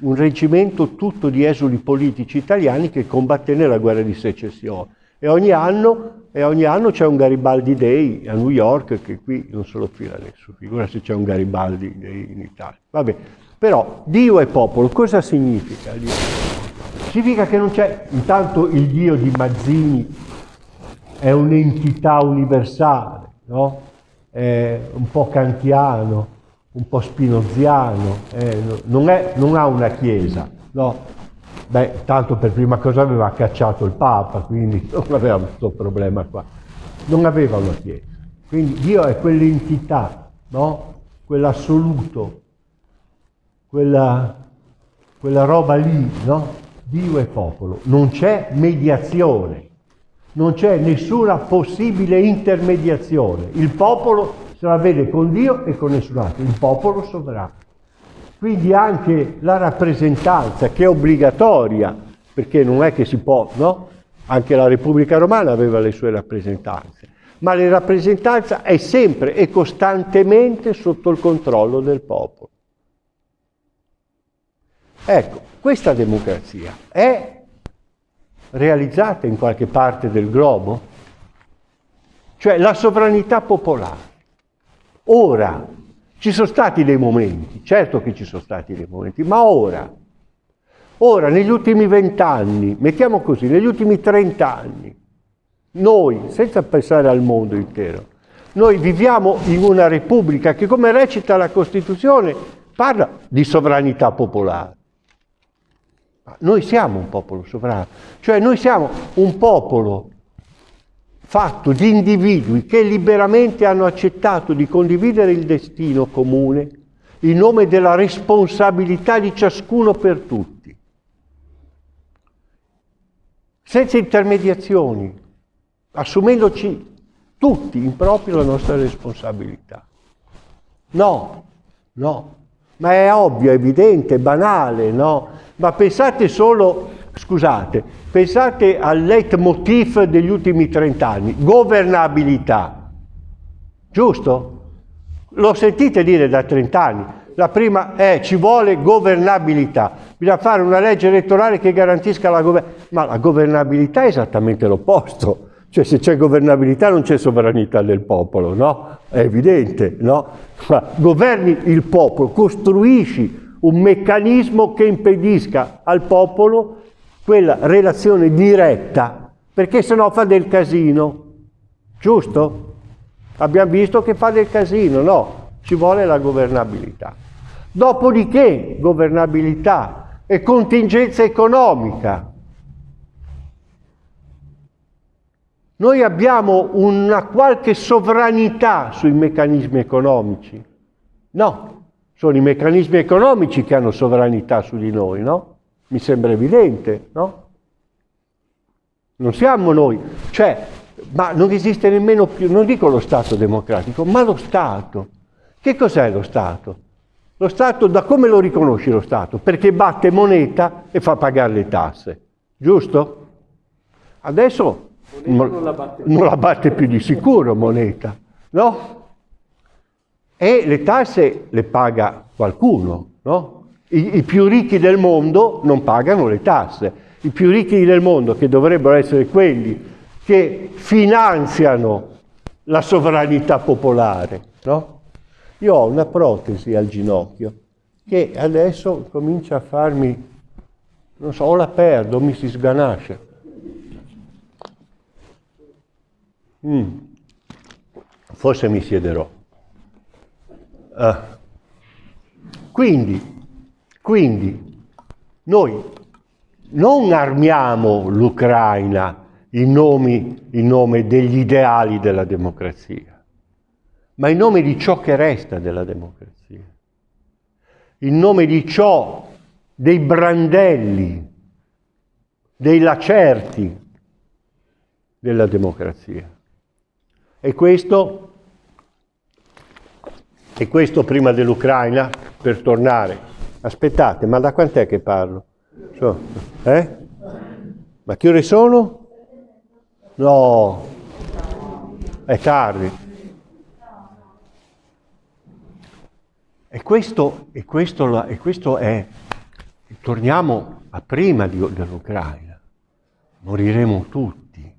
un reggimento tutto di esuli politici italiani che combatté nella guerra di secessione. E ogni anno, e ogni anno c'è un Garibaldi Day a New York, che qui non se lo fila nessuno, figura se c'è un Garibaldi Day in Italia. Vabbè, però Dio è popolo, cosa significa Dio? Significa che non c'è, intanto il Dio di Mazzini è un'entità universale, no? È un po' kantiano, un po' spinoziano, eh, non, è, non, ha una chiesa, no? Beh, tanto per prima cosa aveva cacciato il Papa, quindi [laughs] non aveva questo problema qua. Non aveva una chiesa. Quindi Dio è quell'entità, no? Quell'assoluto, quella, quella roba lì, no? Dio è popolo. Non c'è mediazione, non c'è nessuna possibile intermediazione. Il popolo se la vede con Dio e con nessun altro, il popolo sovrano. Quindi anche la rappresentanza che è obbligatoria, perché non è che si può, no? Anche la Repubblica Romana aveva le sue rappresentanze, ma la rappresentanza è sempre e costantemente sotto il controllo del popolo. Ecco, questa democrazia è realizzata in qualche parte del globo? Cioè la sovranità popolare Ora, ci sono stati dei momenti, certo che ci sono stati dei momenti, ma ora, ora negli ultimi vent'anni, mettiamo così, negli ultimi trent'anni, noi, senza pensare al mondo intero, noi viviamo in una repubblica che, come recita la Costituzione, parla di sovranità popolare. Noi siamo un popolo sovrano, cioè noi siamo un popolo fatto di individui che liberamente hanno accettato di condividere il destino comune in nome della responsabilità di ciascuno per tutti, senza intermediazioni, assumendoci tutti in proprio la nostra responsabilità. No, no, ma è ovvio, evidente, banale, no? Ma pensate solo, scusate, Pensate al leitmotiv degli ultimi 30 anni, governabilità. Giusto? Lo sentite dire da 30 anni. La prima è ci vuole governabilità. Bisogna fare una legge elettorale che garantisca la governabilità. Ma la governabilità è esattamente l'opposto. Cioè se c'è governabilità non c'è sovranità del popolo, no? È evidente, no? Ma governi il popolo, costruisci un meccanismo che impedisca al popolo quella relazione diretta, perché se no fa del casino, giusto? Abbiamo visto che fa del casino, no, ci vuole la governabilità. Dopodiché governabilità e contingenza economica. Noi abbiamo una qualche sovranità sui meccanismi economici. No, sono i meccanismi economici che hanno sovranità su di noi, no? Mi sembra evidente, no? Non siamo noi. Cioè, ma non esiste nemmeno più, non dico lo Stato democratico, ma lo Stato. Che cos'è lo Stato? Lo Stato, da come lo riconosci lo Stato? Perché batte moneta e fa pagare le tasse, giusto? Adesso non, non, la batte. non la batte più di sicuro moneta, no? E le tasse le paga qualcuno, no? I, I, più ricchi del mondo non pagano le tasse. I più ricchi del mondo, che dovrebbero essere quelli che finanziano la sovranità popolare, no? Io ho una protesi al ginocchio che adesso comincia a farmi, non so, o la perdo, mi si sganascia. Mm. Forse mi siederò. Uh. Quindi, quindi noi non armiamo l'Ucraina in, nomi, in nome degli ideali della democrazia, ma in nome di ciò che resta della democrazia. in nome di ciò dei brandelli, dei lacerti della democrazia. E questo, e questo prima dell'Ucraina, per tornare. Aspettate, ma da quant'è che parlo? So, eh? Ma che ore sono? No, è tardi. E questo, e questo, e questo è, torniamo a prima dell'Ucraina, moriremo tutti.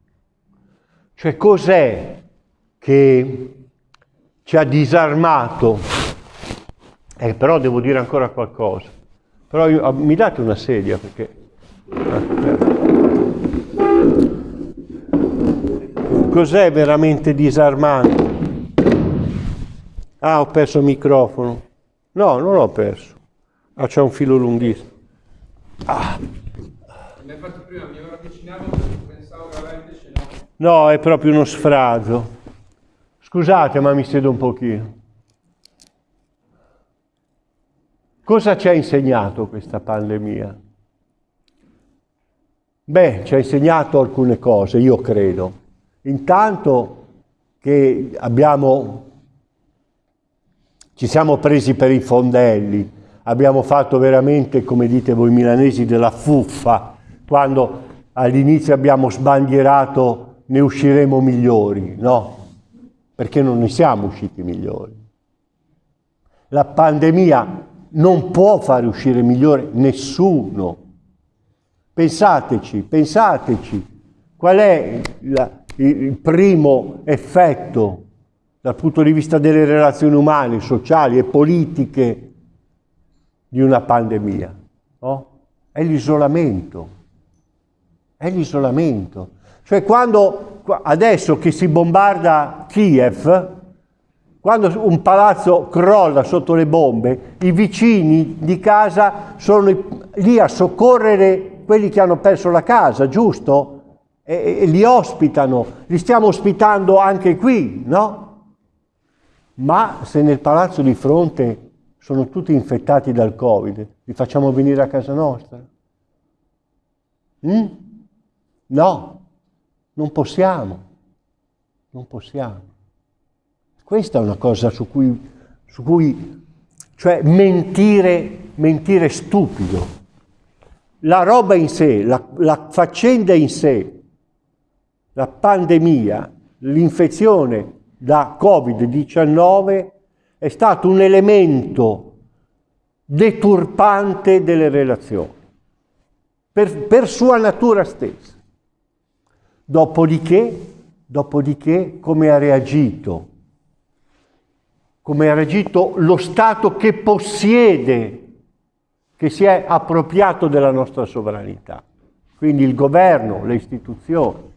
Cioè cos'è che ci ha disarmato? Eh, però devo dire ancora qualcosa. Però io, mi date una sedia perché... Cos'è veramente disarmante? Ah, ho perso il microfono. No, non l'ho perso. Ah, c'è un filo lunghissimo. Ah. Mi fatto prima, mi avvicinavo pensavo che invece no. No, è proprio uno sfrazo. Scusate, ma mi siedo un pochino. Cosa ci ha insegnato questa pandemia? Beh, ci ha insegnato alcune cose, io credo. Intanto che abbiamo, ci siamo presi per i fondelli, abbiamo fatto veramente, come dite voi milanesi, della fuffa, quando all'inizio abbiamo sbandierato ne usciremo migliori, no? Perché non ne siamo usciti migliori. La pandemia non può fare uscire migliore nessuno. Pensateci, pensateci, qual è la, il primo effetto dal punto di vista delle relazioni umane, sociali e politiche di una pandemia? No? È l'isolamento. È l'isolamento. Cioè quando adesso che si bombarda Kiev, quando un palazzo crolla sotto le bombe, i vicini di casa sono lì a soccorrere quelli che hanno perso la casa, giusto? e, e li ospitano, li stiamo ospitando anche qui, no? Ma se nel palazzo di fronte sono tutti infettati dal Covid, li facciamo venire a casa nostra? Mm? No, non possiamo, non possiamo. Questa è una cosa su cui, su cui cioè mentire, mentire stupido. La roba in sé, la, la faccenda in sé, la pandemia, l'infezione da Covid-19 è stato un elemento deturpante delle relazioni, per, per sua natura stessa. Dopodiché, dopodiché, come ha reagito? Come ha reagito lo Stato che possiede, che si è appropriato della nostra sovranità. Quindi il governo, le istituzioni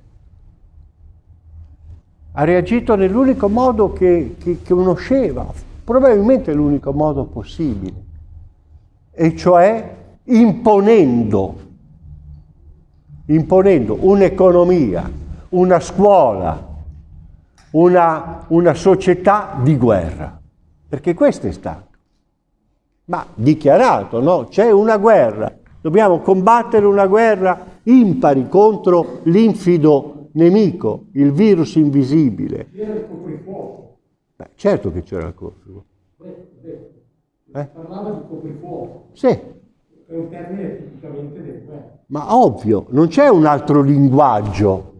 ha reagito nell'unico modo che, che, che conosceva, probabilmente l'unico modo possibile, e cioè imponendo, imponendo un'economia, una scuola, una, una società di guerra, perché questo è stato. Ma dichiarato, no? C'è una guerra, dobbiamo combattere una guerra impari contro l'infido nemico, il virus invisibile. C'era il coprifuoco. Beh, certo che c'era il coprifuoco. Eh? Parlava di coprifuoco. Sì. È un termine tipicamente del guerra. Ma ovvio, non c'è un altro linguaggio.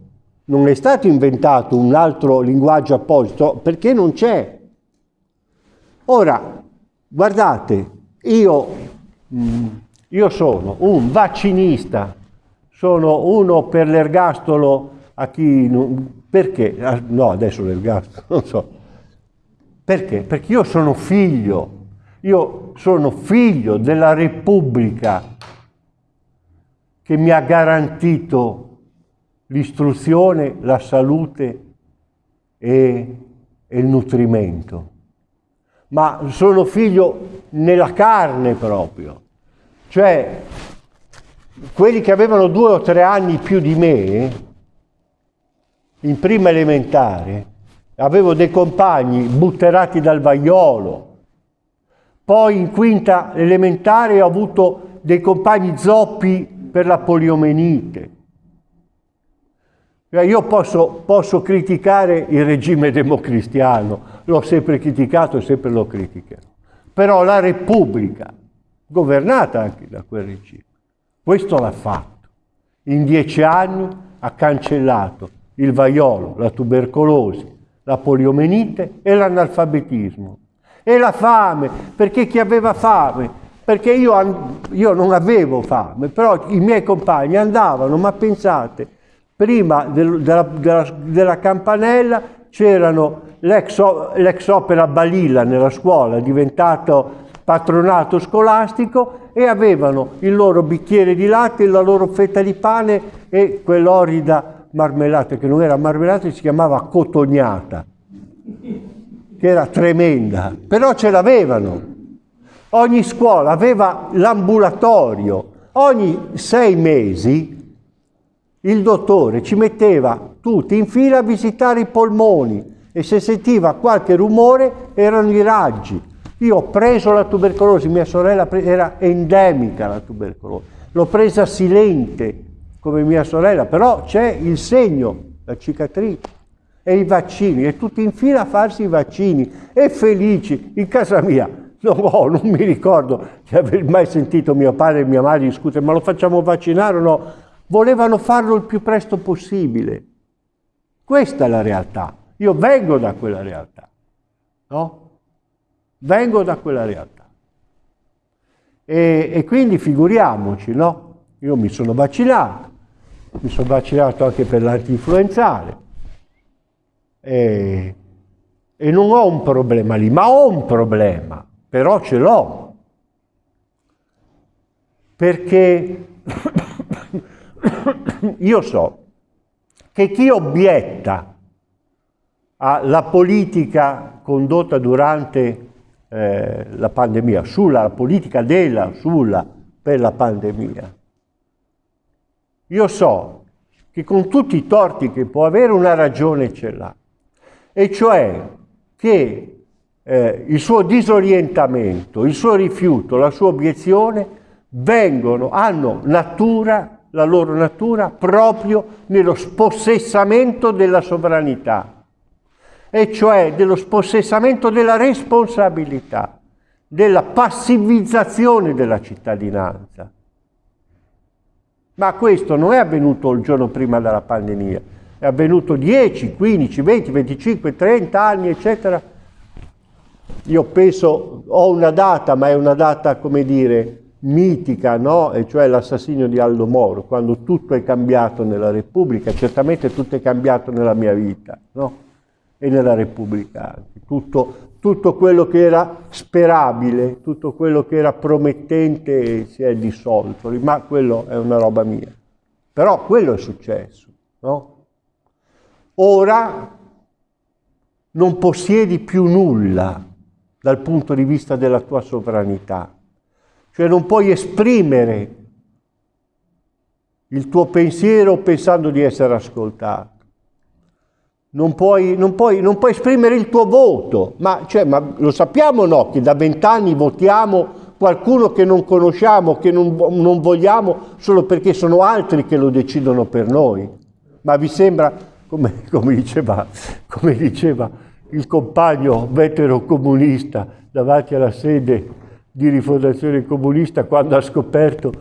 Non è stato inventato un altro linguaggio apposito perché non c'è. Ora, guardate, io, mm, io sono un vaccinista, sono uno per l'ergastolo a chi... Non, perché? Ah, no, adesso l'ergastolo, [laughs] non so. Perché? Perché io sono figlio, io sono figlio della Repubblica che mi ha garantito l'istruzione, la salute e, e il nutrimento. Ma sono figlio nella carne proprio. Cioè, quelli che avevano due o tre anni più di me, in prima elementare avevo dei compagni butterati dal vaiolo, poi in quinta elementare ho avuto dei compagni zoppi per la poliomenite. Cioè, io posso, posso criticare il regime democristiano, l'ho sempre criticato e sempre lo criticherò, però la Repubblica, governata anche da quel regime, questo l'ha fatto. In dieci anni ha cancellato il vaiolo, la tubercolosi, la poliomenite e l'analfabetismo. E la fame, perché chi aveva fame, perché io, io non avevo fame, però i miei compagni andavano, ma pensate, prima del, della, della, della, campanella c'erano l'ex, opera Balilla nella scuola, diventato patronato scolastico e avevano il loro bicchiere di latte, la loro fetta di pane e quell'orida marmellata, che non era marmellata, si chiamava cotognata che era tremenda, però ce l'avevano. Ogni scuola aveva l'ambulatorio, ogni sei mesi il dottore ci metteva tutti in fila a visitare i polmoni e se sentiva qualche rumore erano i raggi. Io ho preso la tubercolosi, mia sorella era endemica la tubercolosi, l'ho presa silente come mia sorella, però c'è il segno, la cicatrice e i vaccini, e tutti in fila a farsi i vaccini, e felici. In casa mia, no, oh, non mi ricordo di aver mai sentito mio padre e mia madre discutere, ma lo facciamo vaccinare o no? Volevano farlo il più presto possibile. Questa è la realtà. Io vengo da quella realtà, no? Vengo da quella realtà. E, e quindi figuriamoci, no? Io mi sono vaccinato, mi sono vaccinato anche per l'antinfluenzale, e, e non ho un problema lì, ma ho un problema, però ce l'ho. Perché [coughs] io so che chi obietta alla politica condotta durante eh, la pandemia, sulla politica della, sulla, per la pandemia, io so che con tutti i torti che può avere una ragione ce l'ha e cioè che eh, il suo disorientamento, il suo rifiuto, la sua obiezione vengono, hanno natura, la loro natura proprio nello spossessamento della sovranità, e cioè dello spossessamento della responsabilità, della passivizzazione della cittadinanza. Ma questo non è avvenuto il giorno prima della pandemia, è avvenuto 10, 15, 20, 25, 30 anni, eccetera. Io penso, ho una data, ma è una data, come dire, mitica, no? E cioè l'assassinio di Aldo Moro, quando tutto è cambiato nella Repubblica, certamente tutto è cambiato nella mia vita, no? E nella Repubblica. Tutto, tutto quello che era sperabile, tutto quello che era promettente si è dissolto, ma quello è una roba mia. Però quello è successo, no? Ora non possiedi più nulla dal punto di vista della tua sovranità, cioè non puoi esprimere il tuo pensiero pensando di essere ascoltato. Non puoi, non puoi, non puoi esprimere il tuo voto, ma, cioè, ma lo sappiamo no, che da vent'anni votiamo qualcuno che non conosciamo, che non, non vogliamo, solo perché sono altri che lo decidono per noi. Ma vi sembra come, come, diceva, come diceva il compagno vetero comunista davanti alla sede di rifondazione comunista quando ha scoperto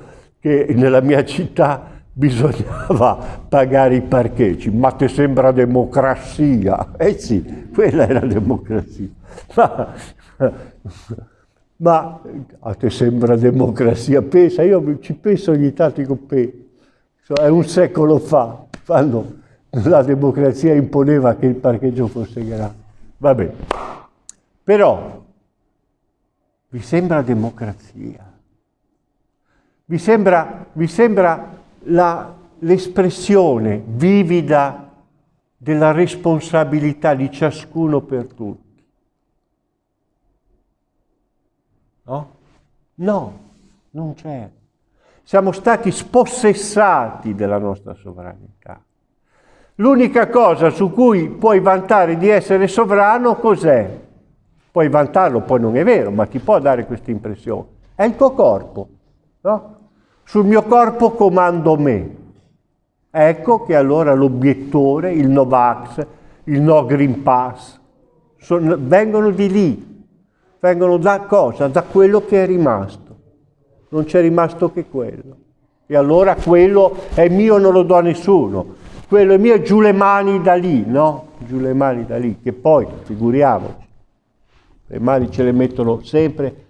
che nella mia città bisognava pagare i parcheggi. Ma ti sembra democrazia? Eh sì, quella era democrazia. Ma, ma a te sembra democrazia? Pensa, io ci penso ogni tanto, dico, è un secolo fa, quando la democrazia imponeva che il parcheggio fosse grande. Va bene. Però vi sembra democrazia? Vi sembra, sembra l'espressione vivida della responsabilità di ciascuno per tutti? No? No, non c'è. Siamo stati spossessati della nostra sovranità. L'unica cosa su cui puoi vantare di essere sovrano cos'è? Puoi vantarlo, poi non è vero, ma ti può dare questa impressione. È il tuo corpo, no? Sul mio corpo comando me. Ecco che allora l'obiettore, il Novax, il No Green Pass, sono, vengono di lì, vengono da cosa? Da quello che è rimasto. Non c'è rimasto che quello. E allora quello è mio, non lo do a nessuno. Quello è mio, giù le mani da lì, no? Giù le mani da lì, che poi, figuriamoci, le mani ce le mettono sempre.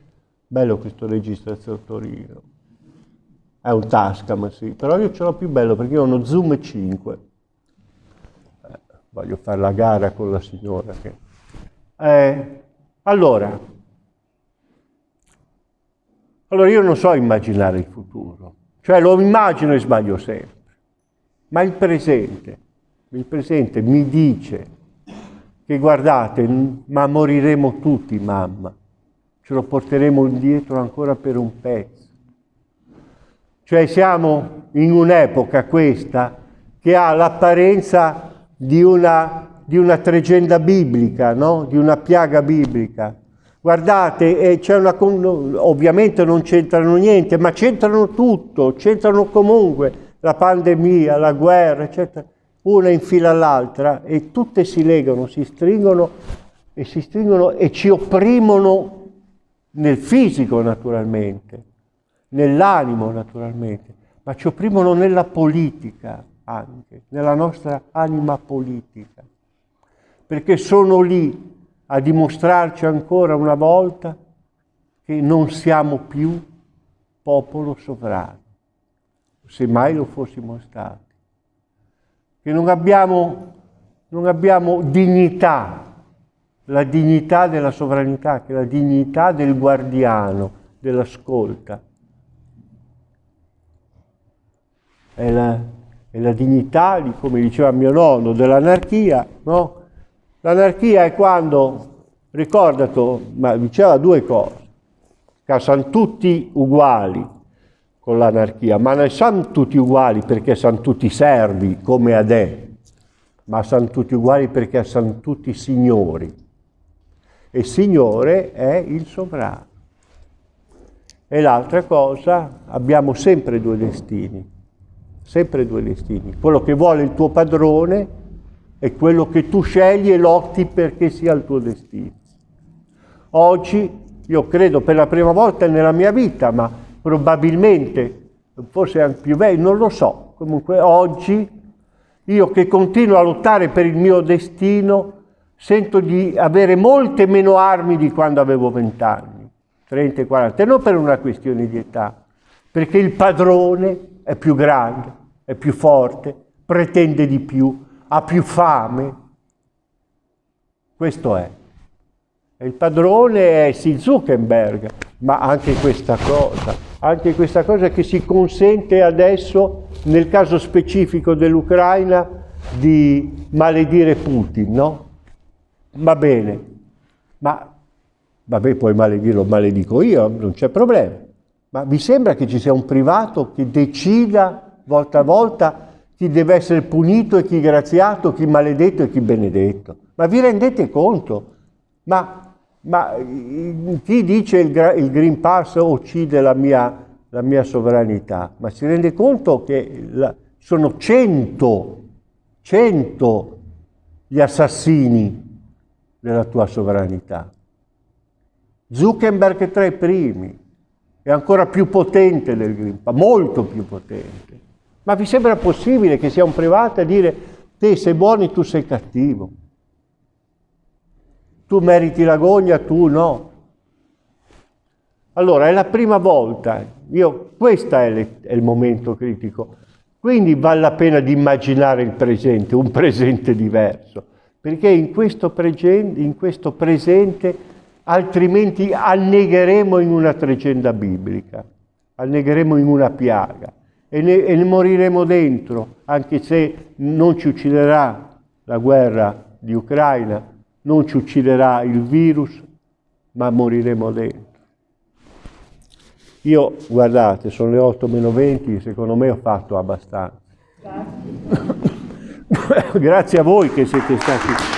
Bello questo registro Torino. È un Tascam, sì, però io ce l'ho più bello perché io ho uno Zoom 5. Eh, voglio fare la gara con la signora che... Eh, allora, allora io non so immaginare il futuro, cioè lo immagino e sbaglio sempre, ma il presente, il presente mi dice che guardate, ma moriremo tutti, mamma, ce lo porteremo indietro ancora per un pezzo. Cioè siamo in un'epoca questa che ha l'apparenza di una, di una tregenda biblica, no? di una piaga biblica. Guardate, una, ovviamente non c'entrano niente, ma c'entrano tutto, c'entrano comunque la pandemia, la guerra, eccetera, una in fila all'altra e tutte si legano, si stringono e si stringono e ci opprimono nel fisico naturalmente, nell'animo naturalmente, ma ci opprimono nella politica anche, nella nostra anima politica, perché sono lì a dimostrarci ancora una volta che non siamo più popolo sovrano, se mai lo fossimo stati, che non abbiamo, non abbiamo dignità, la dignità della sovranità, che è la dignità del guardiano, dell'ascolta. È la, è la dignità, come diceva mio nonno, dell'anarchia, no? L'anarchia è quando, ricordato, ma diceva due cose, che sono tutti uguali con l'anarchia, ma non sono tutti uguali perché sono tutti servi come Adè, ma sono tutti uguali perché sono tutti signori. E signore è il sovrano. E l'altra cosa, abbiamo sempre due destini, sempre due destini. Quello che vuole il tuo padrone è quello che tu scegli e lotti perché sia il tuo destino. Oggi, io credo per la prima volta nella mia vita, ma probabilmente, forse anche più bello, non lo so, comunque oggi, io che continuo a lottare per il mio destino, sento di avere molte meno armi di quando avevo vent'anni, 30 e 40, e non per una questione di età, perché il padrone è più grande, è più forte, pretende di più, ha più fame. Questo è. il padrone è sì Zuckerberg, ma anche questa cosa, anche questa cosa che si consente adesso, nel caso specifico dell'Ucraina, di maledire Putin, no? Va bene, ma vabbè, puoi maledirlo, maledico io, non c'è problema. Ma vi sembra che ci sia un privato che decida volta a volta chi deve essere punito e chi graziato, chi maledetto e chi benedetto. Ma vi rendete conto? Ma, ma chi dice il, il, Green Pass uccide la mia, la mia, sovranità? Ma si rende conto che la, sono cento, cento gli assassini della tua sovranità. Zuckerberg è tra i primi, è ancora più potente del Green Pass, molto più potente. Ma vi sembra possibile che sia un privato a dire te sei buono e tu sei cattivo? Tu meriti l'agonia, tu no. Allora, è la prima volta, io, questo è, è il momento critico, quindi vale la pena di immaginare il presente, un presente diverso, perché in questo, presente, in questo presente altrimenti annegheremo in una tregenda biblica, annegheremo in una piaga e ne, e ne moriremo dentro, anche se non ci ucciderà la guerra di Ucraina, non ci ucciderà il virus, ma moriremo dentro. Io, guardate, sono le 8 meno 20, secondo me ho fatto abbastanza. Grazie [coughs] a voi che siete stati...